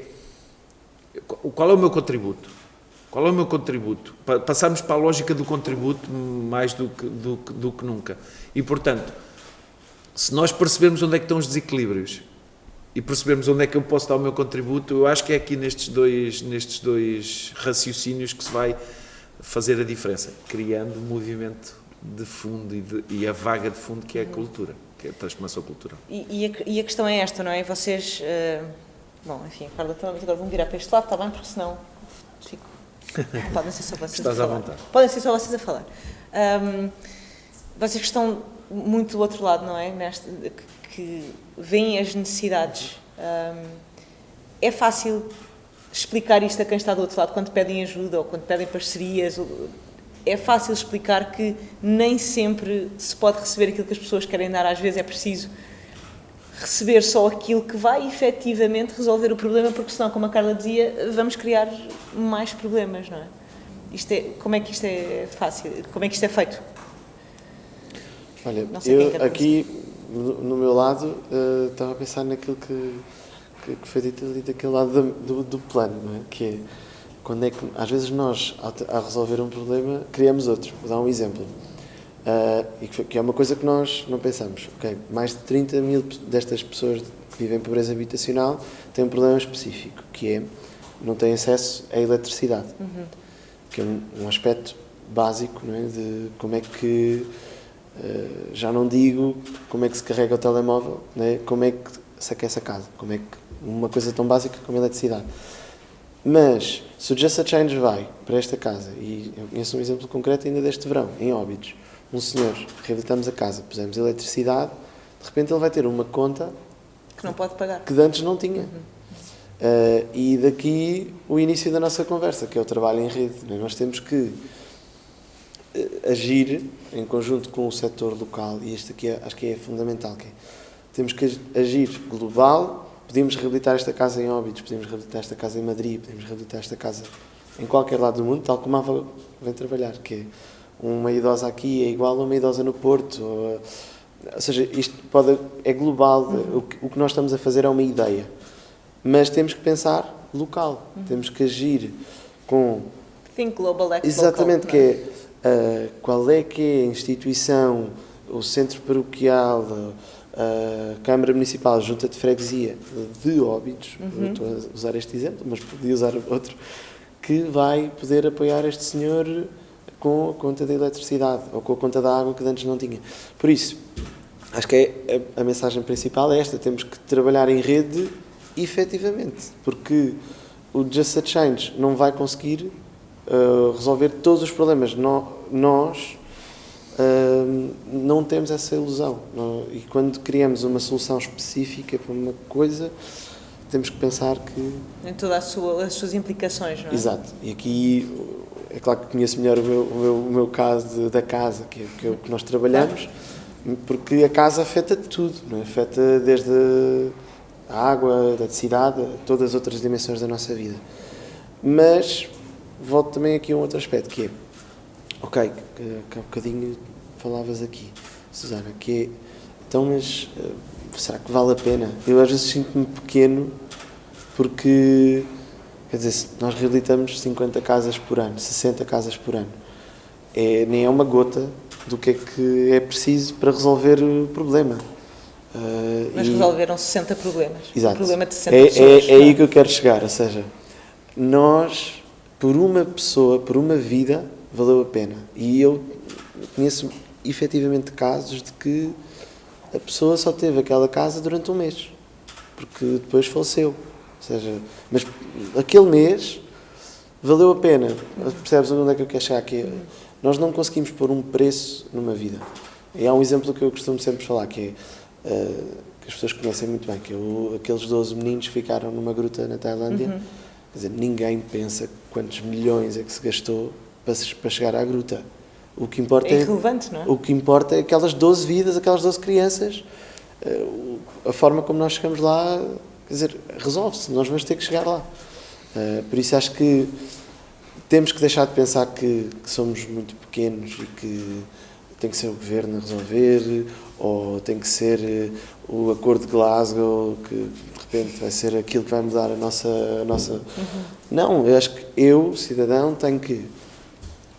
qual é o meu contributo? Qual é o meu contributo? Passamos para a lógica do contributo mais do que, do, do que nunca. E, portanto, se nós percebermos onde é que estão os desequilíbrios e percebermos onde é que eu posso dar o meu contributo, eu acho que é aqui nestes dois, nestes dois raciocínios que se vai fazer a diferença, criando um movimento de fundo e, de, e, a vaga de fundo que é a cultura, que é a transformação cultural. E, e, a, e a, questão é esta, não é? Vocês, uh, bom, enfim, Carla, então, agora vão virar para este lado, está bem? Porque senão fico... (laughs) Podem ser só vocês Estás a falar. À vontade. Podem ser só vocês a falar. Um, vocês que estão muito do outro lado, não é? Neste, que, veem as necessidades. Um, é fácil explicar isto a quem está do outro lado quando pedem ajuda ou quando pedem parcerias. É fácil explicar que nem sempre se pode receber aquilo que as pessoas querem dar, às vezes é preciso receber só aquilo que vai efetivamente resolver o problema, porque senão, como a Carla dizia, vamos criar mais problemas, não é? Isto é como é que isto é fácil? Como é que isto é feito? Olha, eu é aqui, no, meu lado, uh, estava a pensar naquilo que que, que foi dito ali daquele lado do, do, do plano, não é? Que é, quando é que, às vezes nós, a resolver um problema, criamos outro. Vou dar um exemplo. Uh, e que, que, é uma coisa que nós não pensamos. Okay, mais de 30 mil destas pessoas que vivem em pobreza habitacional têm um problema específico, que é não têm acesso à eletricidade. Uhum. Que é um, um, aspecto básico não é? de como é que, uh, já não digo como é que se carrega o telemóvel, é? como é que se aquece a casa, como é que uma coisa tão básica como a eletricidade. Mas, se o Just a Change vai para esta casa, e eu conheço um exemplo concreto ainda deste verão, em Óbidos, um senhor, reabilitamos a casa, pusemos eletricidade, de repente ele vai ter uma conta que não pode pagar. Que antes não tinha. Uhum. Uh, e daqui o início da nossa conversa, que é o trabalho em rede. Né? Nós temos que uh, agir em conjunto com o setor local, e este aqui é, acho que é fundamental, que é, temos que agir global Podíamos reabilitar esta casa em Óbidos, podíamos reabilitar esta casa em Madrid, podíamos reabilitar esta casa em qualquer lado do mundo, tal como a Ava vem trabalhar, que é uma idosa aqui é igual a uma idosa no Porto. Ou, ou seja, isto pode, é global, uhum. o, que, o que nós estamos a fazer é uma ideia. Mas temos que pensar local, uhum. temos que agir com... Think global, act Exatamente, local, que é, uh, qual é que é a instituição, o centro paroquial, a Câmara Municipal Junta de Freguesia de Óbidos, uhum. estou a usar este exemplo, mas podia usar outro, que vai poder apoiar este senhor com a conta de eletricidade ou com a conta da água que antes não tinha. Por isso, acho que é a, a mensagem principal é esta: temos que trabalhar em rede efetivamente, porque o Just a Change não vai conseguir uh, resolver todos os problemas. No, nós uh, não temos essa ilusão. Não, e quando criamos uma solução específica para uma coisa, temos que pensar que. Em todas as suas implicações, não é? Exato. E aqui, é claro que conheço melhor o meu, o meu, o meu caso de, da casa, que é, que que nós trabalhamos, porque a casa afeta tudo, não é? afeta desde a água, a eletricidade, todas as outras dimensões da nossa vida. Mas volto também aqui a um outro aspecto, que é, ok, que, que há bocadinho falavas aqui, Susana, que é, então, mas uh, será que vale a pena? Eu às vezes sinto-me pequeno porque, quer dizer, nós reabilitamos 50 casas por ano, 60 casas por ano. É, nem é uma gota do que é que é preciso para resolver o problema. Uh, Mas e... resolveram 60 problemas. Exato. Um problema de 60 é, pessoas. É, é aí que eu quero chegar, ou seja, nós, por uma pessoa, por uma vida, valeu a pena. E eu conheço efetivamente casos de que a pessoa só teve aquela casa durante um mês, porque depois faleceu. Seja, mas aquele mês valeu a pena. Percebes onde é que eu quero chegar aqui? Nós não conseguimos pôr um preço numa vida. E há um exemplo que eu costumo sempre falar, que é, uh, que as pessoas conhecem muito bem, que é o, aqueles 12 meninos que ficaram numa gruta na Tailândia. Uhum. Quer dizer, ninguém pensa quantos milhões é que se gastou para, para chegar à gruta. O que importa é, não é? O que importa é aquelas 12 vidas, aquelas 12 crianças, uh, a forma como nós chegamos lá, quer dizer, resolve-se, nós vamos ter que chegar lá. Uh, por isso acho que temos que deixar de pensar que, que, somos muito pequenos e que tem que ser o governo a resolver ou tem que ser eh, o acordo de Glasgow que de repente vai ser aquilo que vai mudar a nossa a nossa uhum. não eu acho que eu cidadão tenho que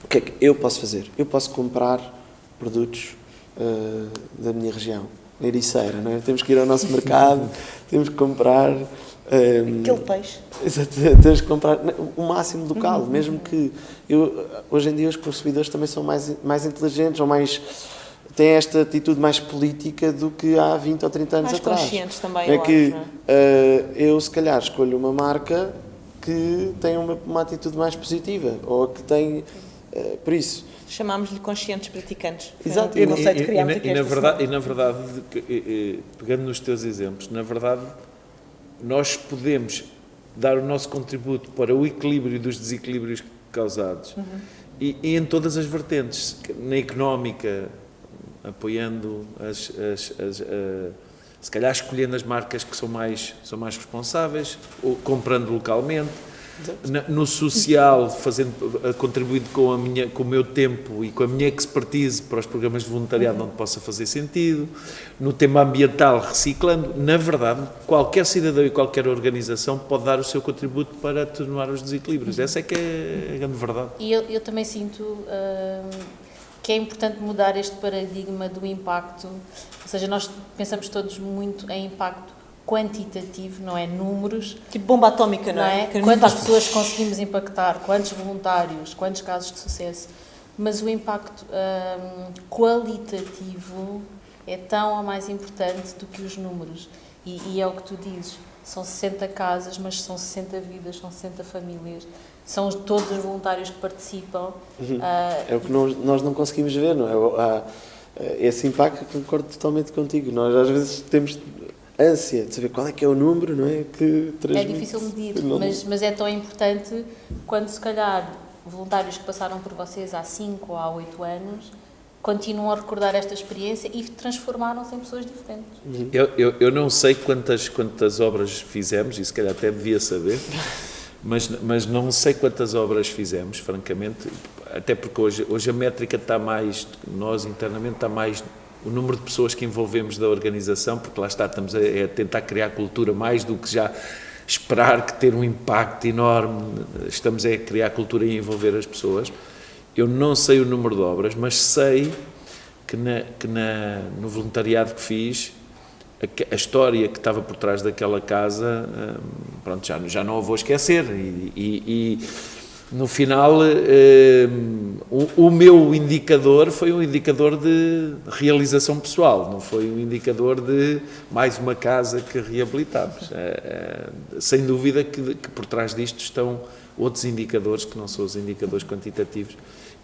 o que é que eu posso fazer eu posso comprar produtos uh, da minha região Ericeira, não é? Temos que ir ao nosso mercado, temos que comprar um, Aquele peixe. Exato, (laughs) tens que comprar o máximo local, uhum. mesmo que eu, hoje em dia os consumidores também são mais, mais inteligentes ou mais têm esta atitude mais política do que há 20 ou 30 anos mais atrás. Mais conscientes também, é eu que acho, é? uh, eu se calhar escolho uma marca que tem uma, uma atitude mais positiva ou que tem uh, por isso chamámos-lhe conscientes praticantes. Exato. Um conceito e, que e, e, e, na verdade, e na verdade, pegando nos teus exemplos, na verdade nós podemos dar o nosso contributo para o equilíbrio dos desequilíbrios causados uhum. e, e, em todas as vertentes, na económica, apoiando as, as, as uh, se calhar escolhendo as marcas que são mais, são mais responsáveis, ou comprando localmente, no social, fazendo, contribuindo com, a minha, com o meu tempo e com a minha expertise para os programas de voluntariado uhum. onde possa fazer sentido, no tema ambiental, reciclando. Na verdade, qualquer cidadão e qualquer organização pode dar o seu contributo para atenuar os desequilíbrios. Uhum. Essa é que é a grande verdade. E eu, eu também sinto uh, que é importante mudar este paradigma do impacto, ou seja, nós pensamos todos muito em impacto quantitativo, não é números. Tipo bomba atómica, não, não é? é? Quantas pessoas conseguimos impactar, quantos voluntários, quantos casos de sucesso. Mas o impacto hum, qualitativo é tão ou mais importante do que os números. E, e, é o que tu dizes, são 60 casas, mas são 60 vidas, são 60 famílias, são todos os voluntários que participam. Uhum. Uh, é o que nós, nós não conseguimos ver, não é? Há, esse impacto, concordo totalmente contigo. Nós às vezes temos ânsia de saber qual é que é o número, não é? Que É difícil medir, mas, mas é tão importante quando se calhar voluntários que passaram por vocês há 5 ou há 8 anos continuam a recordar esta experiência e transformaram-se em pessoas diferentes. Uhum. Eu, eu, eu não sei quantas, quantas obras fizemos, e se calhar até devia saber, mas, mas não sei quantas obras fizemos, francamente, até porque hoje, hoje a métrica está mais, nós internamente está mais o número de pessoas que envolvemos da organização, porque lá está, estamos a, a tentar criar cultura mais do que já esperar que ter um impacto enorme, estamos a criar cultura e envolver as pessoas. Eu não sei o número de obras, mas sei que, na, que na, no voluntariado que fiz, a, a, história que estava por trás daquela casa, hum, pronto, já, já não a vou esquecer. E, e, e no final, eh, o, meu indicador foi um indicador de realização pessoal, não foi um indicador de mais uma casa que reabilitamos. Eh, eh, sem dúvida que, por trás disto estão outros indicadores que não são os indicadores quantitativos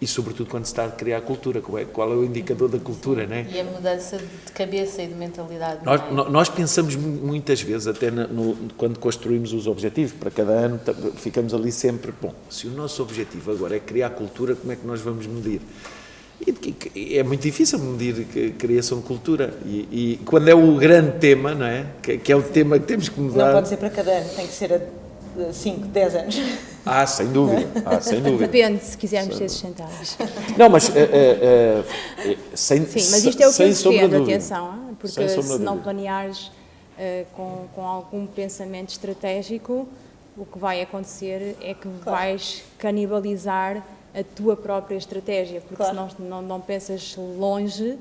e sobretudo quando se está a criar cultura, qual é, qual é o indicador da cultura, né? E a mudança de cabeça e de mentalidade. Nós, é? nós pensamos muitas vezes, até no, no, quando construímos os objetivos, para cada ano ficamos ali sempre, bom, se o nosso objetivo agora é criar cultura, como é que nós vamos medir? E, é muito difícil medir criação de cultura. E, e, quando é o grande tema, não é? Que, que, é o tema que temos que mudar. Não pode ser para cada ano, tem que ser a 5, 10 anos. Ah, sem dúvida. Ah, sem dúvida. Depende, se quisermos ser sustentáveis. Não, mas uh, uh, uh, sem Sim, mas isto é o que eu defendo, atenção, porque se não planeares com, com algum pensamento estratégico, o que vai acontecer é que claro. vais canibalizar a tua própria estratégia, porque claro. se não, não, não pensas longe,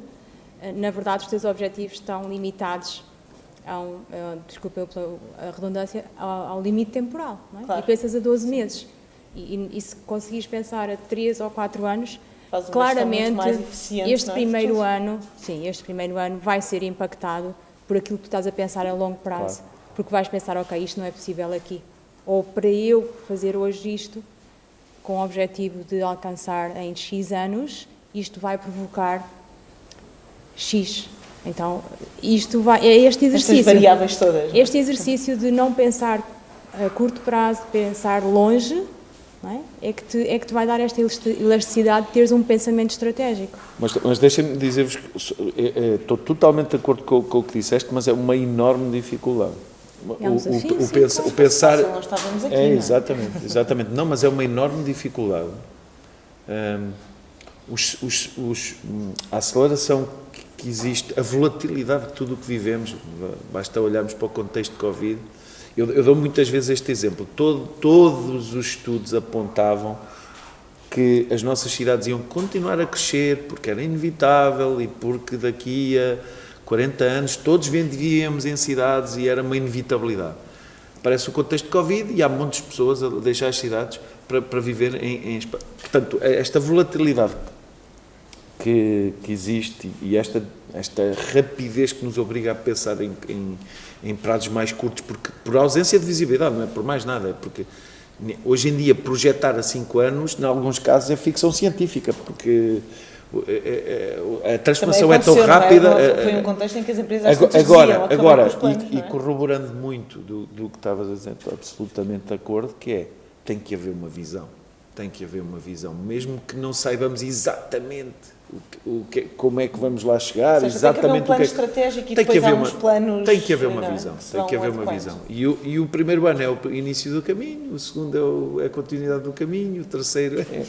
na verdade os teus objetivos estão limitados ao, uh, desculpa a redundância, ao, limite temporal. Não é? Claro. E pensas a 12 meses. E, e, e, se conseguires pensar a 3 ou 4 anos, claramente este é? primeiro ano, sim, este primeiro ano vai ser impactado por aquilo que tu estás a pensar a longo prazo. Claro. Porque vais pensar, ok, isto não é possível aqui. Ou para eu fazer hoje isto, com o objetivo de alcançar em X anos, isto vai provocar X então, isto vai, é este exercício. Estas variáveis todas. Este exercício de não pensar a curto prazo, pensar longe, é? é? que te, é que te vai dar esta elasticidade de teres um pensamento estratégico. Mas, mas deixem-me dizer-vos que é, é, estou totalmente de acordo com, com, o que disseste, mas é uma enorme dificuldade. É um desafio, o, o, o, pensa, o pensar. Nós estávamos aqui, é, exatamente, exatamente. Não, mas é uma enorme dificuldade. Um, os, os, os, a aceleração que existe, a volatilidade de tudo o que vivemos, basta olharmos para o contexto de Covid. Eu, eu dou muitas vezes este exemplo. Todo, todos os estudos apontavam que as nossas cidades iam continuar a crescer porque era inevitável e porque daqui a 40 anos todos vivíamos em cidades e era uma inevitabilidade. Parece o contexto de Covid e há muitas pessoas a deixar as cidades para, para viver em, em. Portanto, esta volatilidade que, que existe e esta, esta rapidez que nos obriga a pensar em, em, em prazos mais curtos, porque, por ausência de visibilidade, não é por mais nada, é porque hoje em dia projetar a 5 anos, em alguns casos, é ficção científica, porque é, é, é, a transformação é tão rápida. É, foi um contexto em que as empresas agora, agora, agora planos, e, e, corroborando muito do, do que estavas a dizer, estou absolutamente de acordo, que é tem que haver uma visão, tem que haver uma visão, mesmo que não saibamos exatamente o que, como é que vamos lá chegar, seja, exatamente tem que haver um plano o que é, estratégico e tem que haver uma, planos. Tem que haver uma visão, tem que haver uma visão. E o, e o primeiro ano é o início do caminho, o segundo é, o, é a continuidade do caminho, o terceiro é,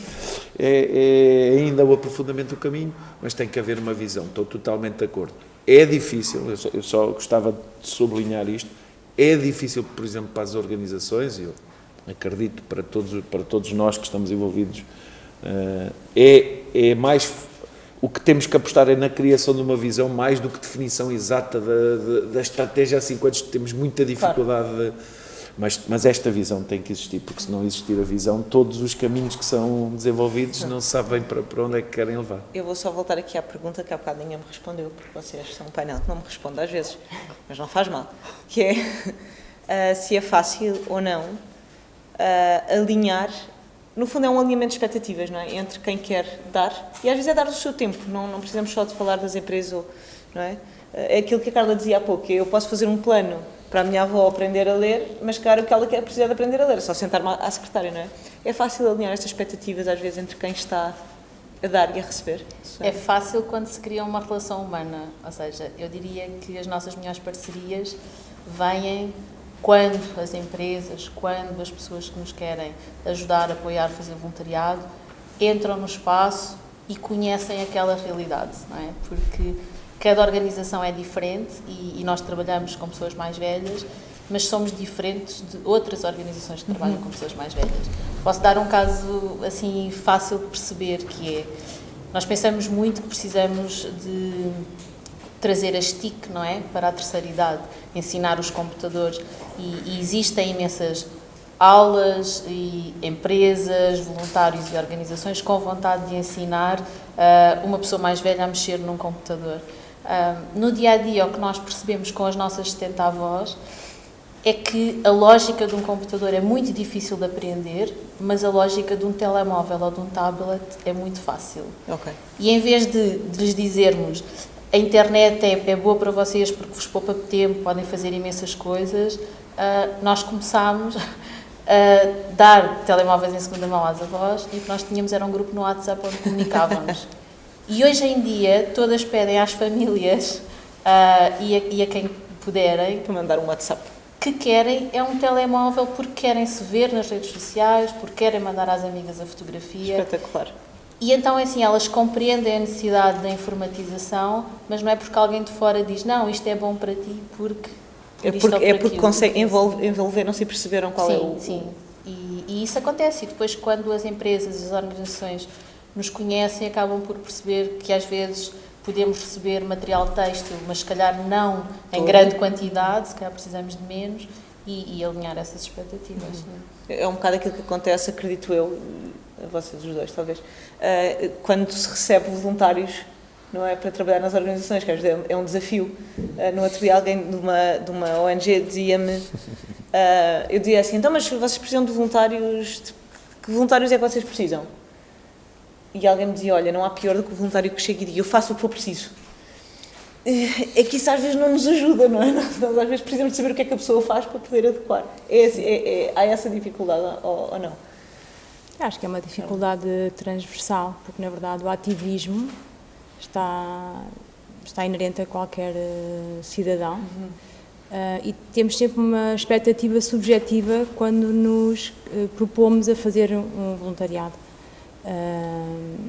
é, é, ainda o aprofundamento do caminho, mas tem que haver uma visão, estou totalmente de acordo. É difícil, eu só, eu só gostava de sublinhar isto, é difícil, por exemplo, para as organizações, eu acredito para todos, para todos nós que estamos envolvidos, uh, é, é mais o que temos que apostar é na criação de uma visão mais do que definição exata da, da, da estratégia, assim, quando temos muita dificuldade. Claro. De, mas, mas esta visão tem que existir, porque se não existir a visão, todos os caminhos que são desenvolvidos não sabem para, para onde é que querem levar. Eu vou só voltar aqui à pergunta que há bocado ninguém me respondeu, porque vocês são um painel que não me responde às vezes, mas não faz mal, que é uh, (laughs) se é fácil ou não uh, alinhar no fundo é um alinhamento de expectativas, não é? Entre quem quer dar, e às vezes é dar o seu tempo, não, não precisamos só de falar das empresas, não é? É aquilo que a Carla dizia há pouco, eu posso fazer um plano para a minha avó aprender a ler, mas claro que ela quer precisar de aprender a ler, é só sentar-me à secretária, não é? É fácil alinhar estas expectativas às vezes entre quem está a dar e a receber. É fácil quando se cria uma relação humana, ou seja, eu diria que as nossas melhores parcerias vêm quando as empresas, quando as pessoas que nos querem ajudar, apoiar, fazer voluntariado, entram no espaço e conhecem aquela realidade, não é? Porque cada organização é diferente e, e nós trabalhamos com pessoas mais velhas, mas somos diferentes de outras organizações que trabalham uhum. com pessoas mais velhas. Posso dar um caso assim fácil de perceber que é nós pensamos muito que precisamos de trazer as TIC, não é, para a terceira idade, ensinar os computadores e, e existem imensas aulas e empresas, voluntários e organizações com vontade de ensinar uh, uma pessoa mais velha a mexer num computador. Uh, no dia a dia, o que nós percebemos com as nossas 70 avós é que a lógica de um computador é muito difícil de aprender, mas a lógica de um telemóvel ou de um tablet é muito fácil. Ok. E em vez de, de lhes dizermos a internet é, é, boa para vocês porque vos poupa tempo, podem fazer imensas coisas, uh, nós começámos (laughs) a dar telemóveis em segunda mão às avós e o que nós tínhamos era um grupo no WhatsApp onde comunicávamos. (laughs) e hoje em dia todas pedem às famílias uh, e, a, e a quem puderem para mandar um WhatsApp que querem é um telemóvel porque querem se ver nas redes sociais, porque querem mandar às amigas a fotografia. Espetacular. E então, assim, elas compreendem a necessidade da informatização, mas não é porque alguém de fora diz, não, isto é bom para ti porque... É porque, é porque conseguem envolver, envolveram-se e perceberam qual sim, é o... Sim, e, e isso acontece. E depois, quando as empresas as organizações nos conhecem, acabam por perceber que às vezes podemos receber material têxtil, mas se calhar não em Todo. grande quantidade, se calhar precisamos de menos, e, e alinhar essas expectativas. Uhum. É um bocado aquilo que acontece, acredito eu, a vocês os dois talvez, uh, quando se recebe voluntários não é, para trabalhar nas organizações, que às vezes é um desafio. Uh, no outro dia alguém de uma, de uma ONG dizia-me, uh, (laughs) eu dizia assim, então mas vocês precisam de voluntários, de, que voluntários é que vocês precisam? e alguém me dizia, olha, não há pior do que o voluntário que chega e diga, eu faço o que for preciso. É que isso às vezes não nos ajuda, não é? Nós às vezes precisamos de saber o que é que a pessoa faz para poder adequar. É, é, é há essa dificuldade ou, ou não? Acho que é uma dificuldade transversal, porque na verdade o ativismo está, está inerente a qualquer uh, cidadão uhum. uh, e temos sempre uma expectativa subjetiva quando nos uh, propomos a fazer um voluntariado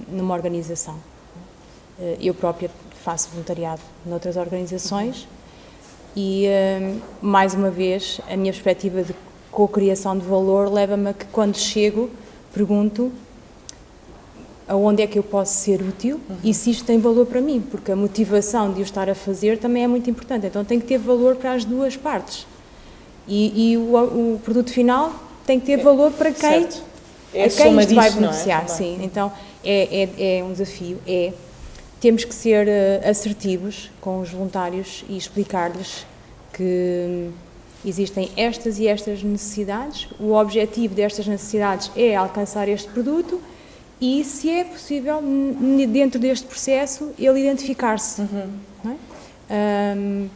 numa organização. Uh, eu própria faço voluntariado noutras organizações e, uh, mais uma vez, a minha perspectiva de co-criação de valor leva-me a que, quando chego, pergunto aonde é que eu posso ser útil uhum. e se isto tem valor para mim, porque a motivação de o estar a fazer também é muito importante. Então tem que ter valor para as duas partes. E, e o, o, produto final tem que ter valor para quem certo é a quem isto vai é? beneficiar, é? sim. Então é, é, é, um desafio, é temos que ser uh, assertivos com os voluntários e explicar-lhes que existem estas e estas necessidades, o objetivo destas necessidades é alcançar este produto e, se é possível, dentro deste processo, ele identificar-se. Uhum. É? Um,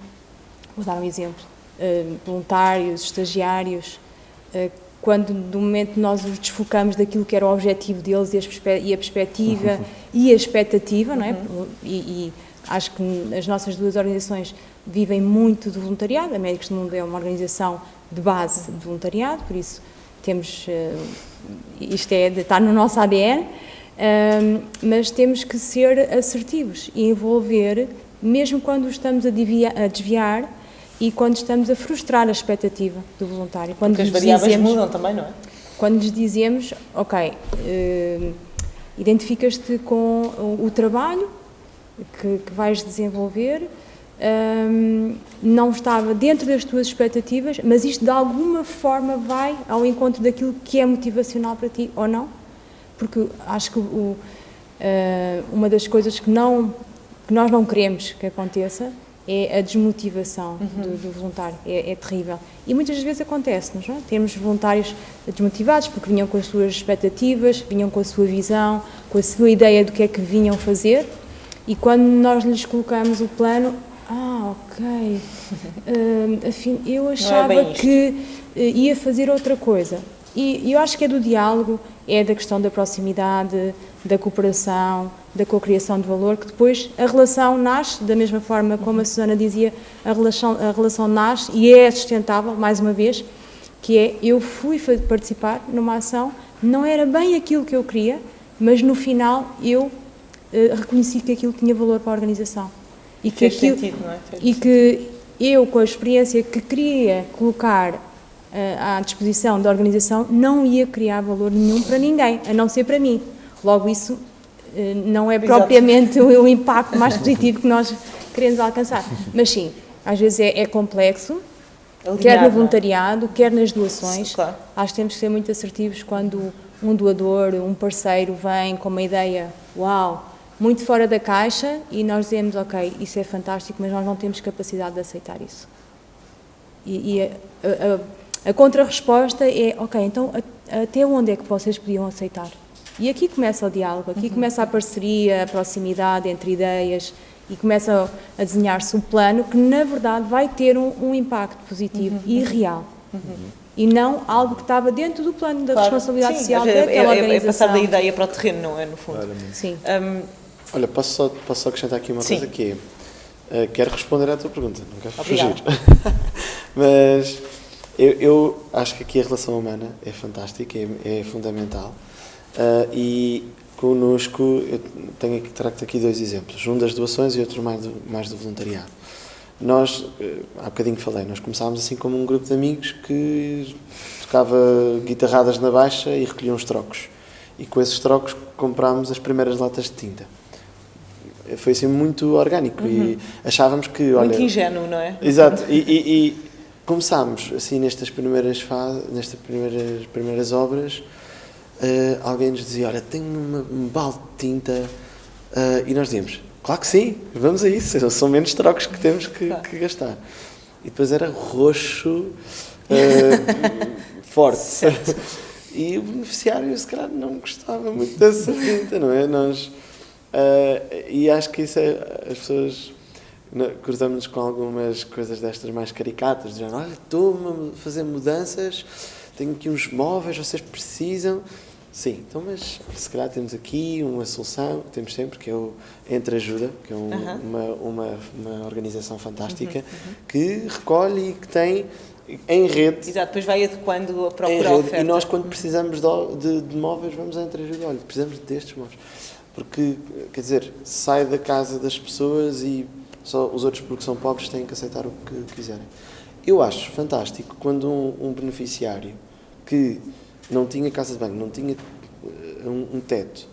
vou dar um exemplo. Uh, voluntários, estagiários, uh, quando do momento nós os desfocamos daquilo que era o objetivo deles e a perspectiva uhum. e a expectativa, não é? Uhum. E, e, acho que as nossas duas organizações vivem muito do voluntariado, a Médicos do Mundo é uma organização de base de voluntariado, por isso temos, uh, isto é, está no nosso ADN, uh, mas temos que ser assertivos e envolver, mesmo quando estamos a, desviar, a desviar e quando estamos a frustrar a expectativa do voluntário. Quando Porque as variáveis dizemos, mudam também, não é? Quando lhes dizemos, ok, uh, identificas-te com o, o trabalho que, que, vais desenvolver, um, não estava dentro das tuas expectativas, mas isto de alguma forma vai ao encontro daquilo que é motivacional para ti ou não? Porque acho que o, uh, uma das coisas que, não, que nós não queremos que aconteça é a desmotivação uhum. do, do, voluntário, é, é, terrível. E muitas vezes acontece-nos, é? temos voluntários desmotivados porque vinham com as suas expectativas, vinham com a sua visão, com a sua ideia do que é que vinham fazer, e quando nós lhes colocamos o plano, ah, ok, uh, (laughs) afim, eu é achava é que uh, ia fazer outra coisa. E, eu acho que é do diálogo, é da questão da proximidade, da cooperação, da cocriação de valor, que depois a relação nasce, da mesma forma como a Susana dizia, a relação, a relação nasce e é sustentável, mais uma vez, que é, eu fui participar numa ação, não era bem aquilo que eu queria, mas no final eu eh, reconheci que aquilo tinha valor para a organização. E que, aquilo, sentido, não é? Fez e que eu, com a experiência que queria colocar eh, à disposição da organização, não ia criar valor nenhum para ninguém, a não ser para mim. Logo, isso eh, não é propriamente o, (laughs) o, impacto mais positivo que nós queremos alcançar. Mas sim, às vezes é, é complexo, quer no é? voluntariado, quer nas doações. Claro. Acho que temos que ser muito assertivos quando um doador, um parceiro vem com uma ideia, uau, muito fora da caixa e nós dizemos, ok, isso é fantástico, mas nós não temos capacidade de aceitar isso. E, e a, a, a contra-resposta é, ok, então a, até onde é que vocês podiam aceitar? E aqui começa o diálogo, aqui uhum. começa a parceria, a proximidade entre ideias e começa a desenhar-se um plano que, na verdade, vai ter um, um impacto positivo uhum. e real. Uhum. E não algo que estava dentro do plano da claro. responsabilidade Sim, social é, daquela é, é, passar da ideia para o terreno, não é, no fundo. Claramente. Sim. Um, Olha, posso só, posso só acrescentar aqui uma Sim. coisa que é, uh, quero responder à tua pergunta, não quero Obrigada. fugir. (laughs) Mas eu, eu, acho que aqui a relação humana é fantástica, é, é fundamental. Uh, e connosco, eu tenho aqui, trago aqui dois exemplos, um das doações e outro mais do, mais do voluntariado. Nós, uh, há bocadinho falei, nós começámos assim como um grupo de amigos que tocava guitarradas na baixa e recolhia uns trocos. E com esses trocos comprámos as primeiras latas de tinta foi assim muito orgânico uhum. e achávamos que olha muito ingênuo não é exato e, e, e começámos assim nestas primeiras fases nestas primeiras primeiras obras uh, alguém nos dizia olha tenho uma, um balde de tinta uh, e nós dizíamos claro que sim vamos a isso (laughs) são menos trocos que temos que, claro. que gastar e depois era roxo uh, (laughs) forte certo. (laughs) e o beneficiário se calhar não gostava muito dessa tinta não é nós Uh, e acho que isso é, as pessoas cruzamos-nos com algumas coisas destas mais caricatas, dizendo, olha, estou a fazer mudanças, tenho aqui uns móveis, vocês precisam. Sim, então, mas se calhar temos aqui uma solução, temos sempre, que é o Entre Ajuda, que é um, uma, uma, uma, organização fantástica, uhum, que recolhe e que tem em rede. Exato, depois vai adequando a própria oferta. E nós, quando precisamos de, de, de móveis, vamos a Entre Ajuda, olha, precisamos destes móveis porque, quer dizer, sai da casa das pessoas e só os outros, porque são pobres, têm que aceitar o que quiserem. Eu acho fantástico quando um, um beneficiário que não tinha casa de banho, não tinha eh, um, um teto,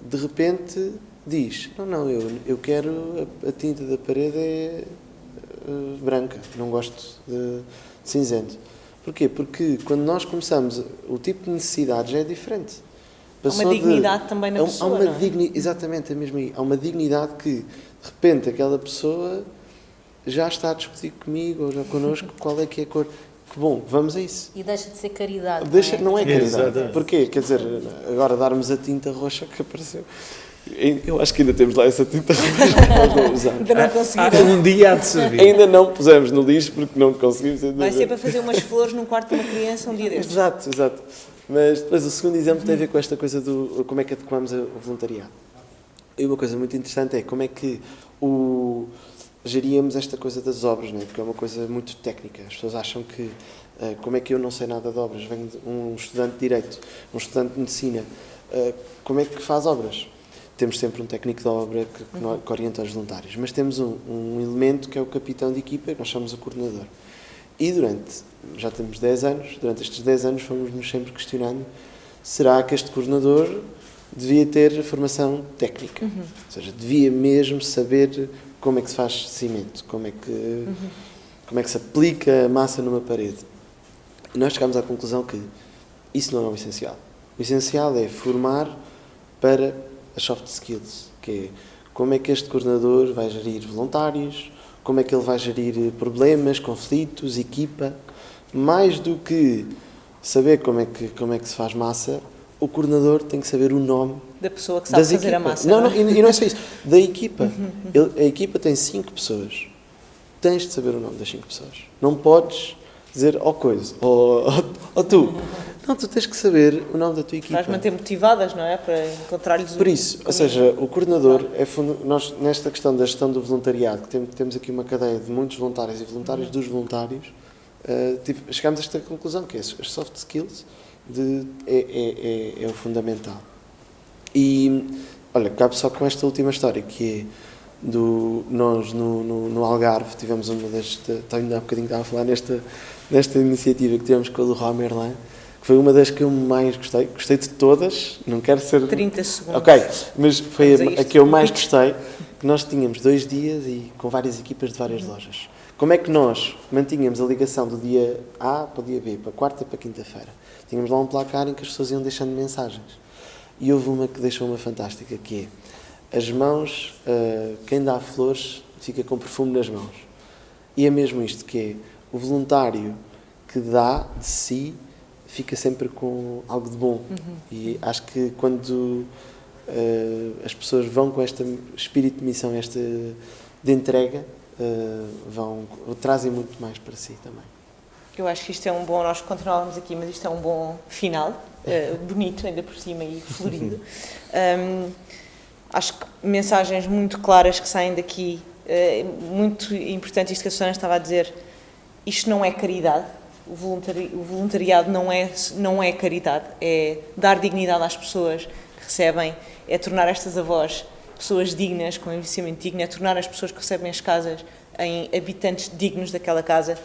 de repente diz: Não, não, eu, eu quero a, a tinta da parede é uh, branca, não gosto de cinzento. Porquê? Porque quando nós começamos, o tipo de necessidades é diferente. Há uma dignidade de, também na há, pessoa. Há uma é? digni, exatamente, é mesmo aí. Há uma dignidade que, de repente, aquela pessoa já está a discutir comigo ou já connosco (laughs) qual é que é a cor. Que bom, vamos a isso. E deixa de ser caridade. Deixa, não é, não é caridade. Porquê? Quer dizer, agora darmos a tinta roxa que apareceu. Eu acho que ainda temos lá essa tinta roxa que nós não (laughs) usamos. Ainda não conseguimos. Um dia há de servir. Ainda não pusemos no lixo porque não conseguimos. Vai ser para fazer umas flores num quarto de uma criança um dia destes. Exato, exato. Mas depois o segundo exemplo tem a ver com esta coisa do como é que adequamos o voluntariado. E uma coisa muito interessante é como é que o, geríamos esta coisa das obras, não é? porque é uma coisa muito técnica. As pessoas acham que uh, como é que eu não sei nada de obras? Venho de um estudante de Direito, um estudante de Medicina. Uh, como é que faz obras? Temos sempre um técnico de obra que, que, que orienta os voluntários, mas temos um, um elemento que é o capitão de equipa, que nós chamamos o coordenador. E durante, já temos 10 anos, durante estes 10 anos fomos-nos sempre questionando será que este coordenador devia ter formação técnica? Uhum. Ou seja, devia mesmo saber como é que se faz cimento, como é que, uhum. como é que se aplica a massa numa parede. E nós chegámos à conclusão que isso não é o essencial. O essencial é formar para as soft skills, que é como é que este coordenador vai gerir voluntários, como é que ele vai gerir problemas, conflitos, equipa. Mais do que saber como é que, como é que se faz massa, o coordenador tem que saber o nome da pessoa que sabe fazer equipa. a massa. Não, não, não, e não é só isso. (laughs) Da equipa. Ele, a equipa tem cinco pessoas. Tens de saber o nome das cinco pessoas. Não podes dizer, ó oh, coisa, ou oh, oh, tu. Não, tu tens que saber o nome da tua equipa. Vais manter motivadas, não é? Para encontrar-lhes Por isso, ou seja, o coordenador é fundo, nós nesta questão da gestão do voluntariado, que tem, temos aqui uma cadeia de muitos voluntários e voluntários dos voluntários, uh, tive, chegámos a esta conclusão, que é as soft skills de, é, é, é, é, o fundamental. E, olha, cabe só com esta última história, que é do, nós no, no, no Algarve tivemos uma das, ainda há bocadinho estava a falar nesta, nesta iniciativa que tivemos com a Leroy Merlin, foi uma das que eu mais gostei. Gostei de todas, não quero ser. 30 segundos. Ok, mas foi a, a, que eu mais gostei. Que nós tínhamos dois dias e com várias equipas de várias lojas. Como é que nós mantínhamos a ligação do dia A para o dia B, para quarta para quinta-feira? Tínhamos lá um placar em que as pessoas iam deixando mensagens. E houve uma que deixou uma fantástica, que é as mãos, uh, quem dá flores fica com perfume nas mãos. E é mesmo isto que é o voluntário que dá de si fica sempre com algo de bom. Uhum. E acho que quando uh, as pessoas vão com este espírito de missão, este de entrega, uh, vão, trazem muito mais para si também. Eu acho que isto é um bom, nós continuávamos aqui, mas isto é um bom final, uh, (laughs) bonito ainda por cima e florido. (laughs) Um, acho que mensagens muito claras que saem daqui, muito importante isto que a Susana estava a dizer, isto não é caridade, o, o voluntariado não é, não é caridade, é dar dignidade às pessoas que recebem, é tornar estas avós pessoas dignas, com investimento digno, é tornar as pessoas que recebem as casas em habitantes dignos daquela casa,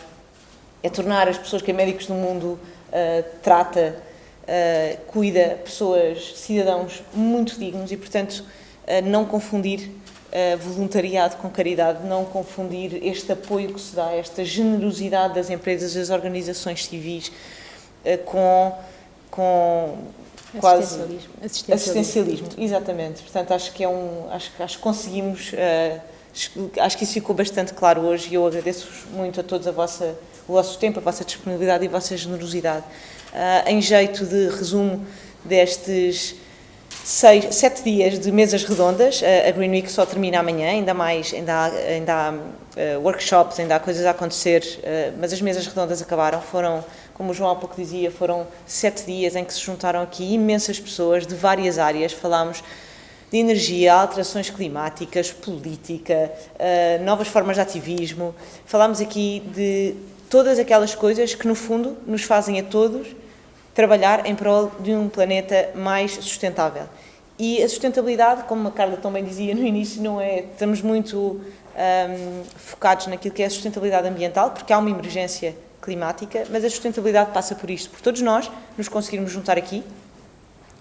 é tornar as pessoas que a Médicos do Mundo uh, trata, uh, cuida, pessoas, cidadãos muito dignos e, portanto, uh, não confundir voluntariado com caridade, não confundir este apoio que se dá, esta generosidade das empresas, das organizações civis com, com quase assistencialismo. assistencialismo. assistencialismo. Exatamente. Portanto, acho que é um, acho, acho que conseguimos, acho que isso ficou bastante claro hoje e eu agradeço muito a todos a vossa o vosso tempo, a vossa disponibilidade e a vossa generosidade. Uh, em jeito de resumo destes seis, sete dias de mesas redondas, a Green Week só termina amanhã, ainda mais, ainda há, ainda há uh, workshops, ainda há coisas a acontecer, mas as mesas redondas acabaram, foram, como o João há pouco dizia, foram sete dias em que se juntaram aqui imensas pessoas de várias áreas, falámos de energia, alterações climáticas, política, novas formas de ativismo, falámos aqui de todas aquelas coisas que, no fundo, nos fazem a todos trabalhar em prol de um planeta mais sustentável. E a sustentabilidade, como a Carla também dizia no início, não é. Estamos muito um, focados naquilo que é a sustentabilidade ambiental, porque há uma emergência climática, mas a sustentabilidade passa por isto, por todos nós nos conseguirmos juntar aqui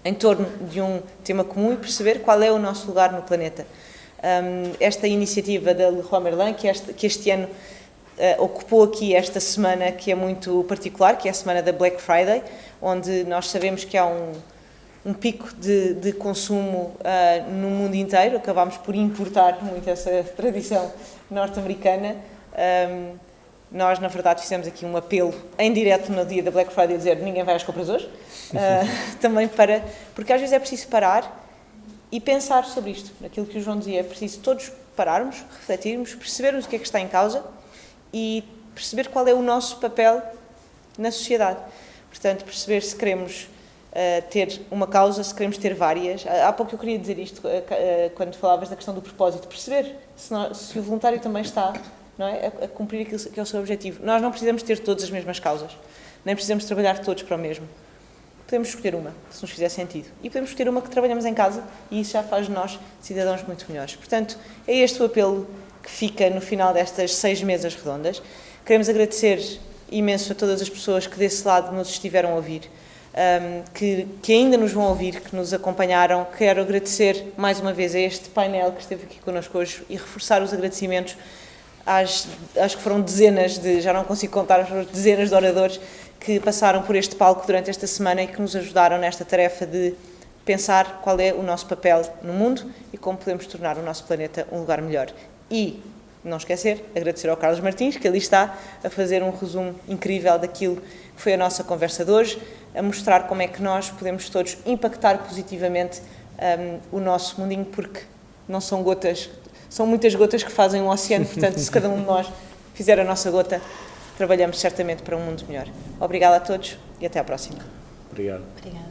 em torno de um tema comum e perceber qual é o nosso lugar no planeta. Um, esta iniciativa da Leroy Merlin, que este, que este ano uh, ocupou aqui esta semana que é muito particular, que é a semana da Black Friday, onde nós sabemos que há um, um pico de, de consumo uh, no mundo inteiro, acabámos por importar muito essa tradição norte-americana. Um, nós, na verdade, fizemos aqui um apelo em direto no dia da Black Friday, a dizer ninguém vai às compras hoje, (laughs) uh, também para, porque às vezes é preciso parar e pensar sobre isto, naquilo que o João dizia, é preciso todos pararmos, refletirmos, percebermos o que é que está em causa e perceber qual é o nosso papel na sociedade. Portanto, perceber se queremos uh, ter uma causa, se queremos ter várias. Há pouco eu queria dizer isto, uh, quando falavas da questão do propósito, perceber se, se o voluntário também está não é, a, a, cumprir aquilo que é o seu objetivo. Nós não precisamos ter todas as mesmas causas, nem precisamos trabalhar todos para o mesmo. Podemos escolher uma, se nos fizer sentido. E podemos escolher uma que trabalhamos em casa e isso já faz de nós cidadãos muito melhores. Portanto, é este o apelo que fica no final destas seis mesas redondas. Queremos agradecer imenso a todas as pessoas que desse lado nos estiveram a ouvir, que, que, ainda nos vão ouvir, que nos acompanharam. Quero agradecer mais uma vez a este painel que esteve aqui connosco hoje e reforçar os agradecimentos às, acho que foram dezenas de, já não consigo contar, dezenas de oradores que passaram por este palco durante esta semana e que nos ajudaram nesta tarefa de pensar qual é o nosso papel no mundo e como podemos tornar o nosso planeta um lugar melhor. E, não esquecer, agradecer ao Carlos Martins, que ali está a fazer um resumo incrível daquilo que foi a nossa conversa de hoje, a mostrar como é que nós podemos todos impactar positivamente um, o nosso mundinho, porque não são gotas, são muitas gotas que fazem um oceano, (laughs) portanto, se cada um de nós fizer a nossa gota, trabalhamos certamente para um mundo melhor. Obrigada a todos e até à próxima. Obrigado. Obrigada.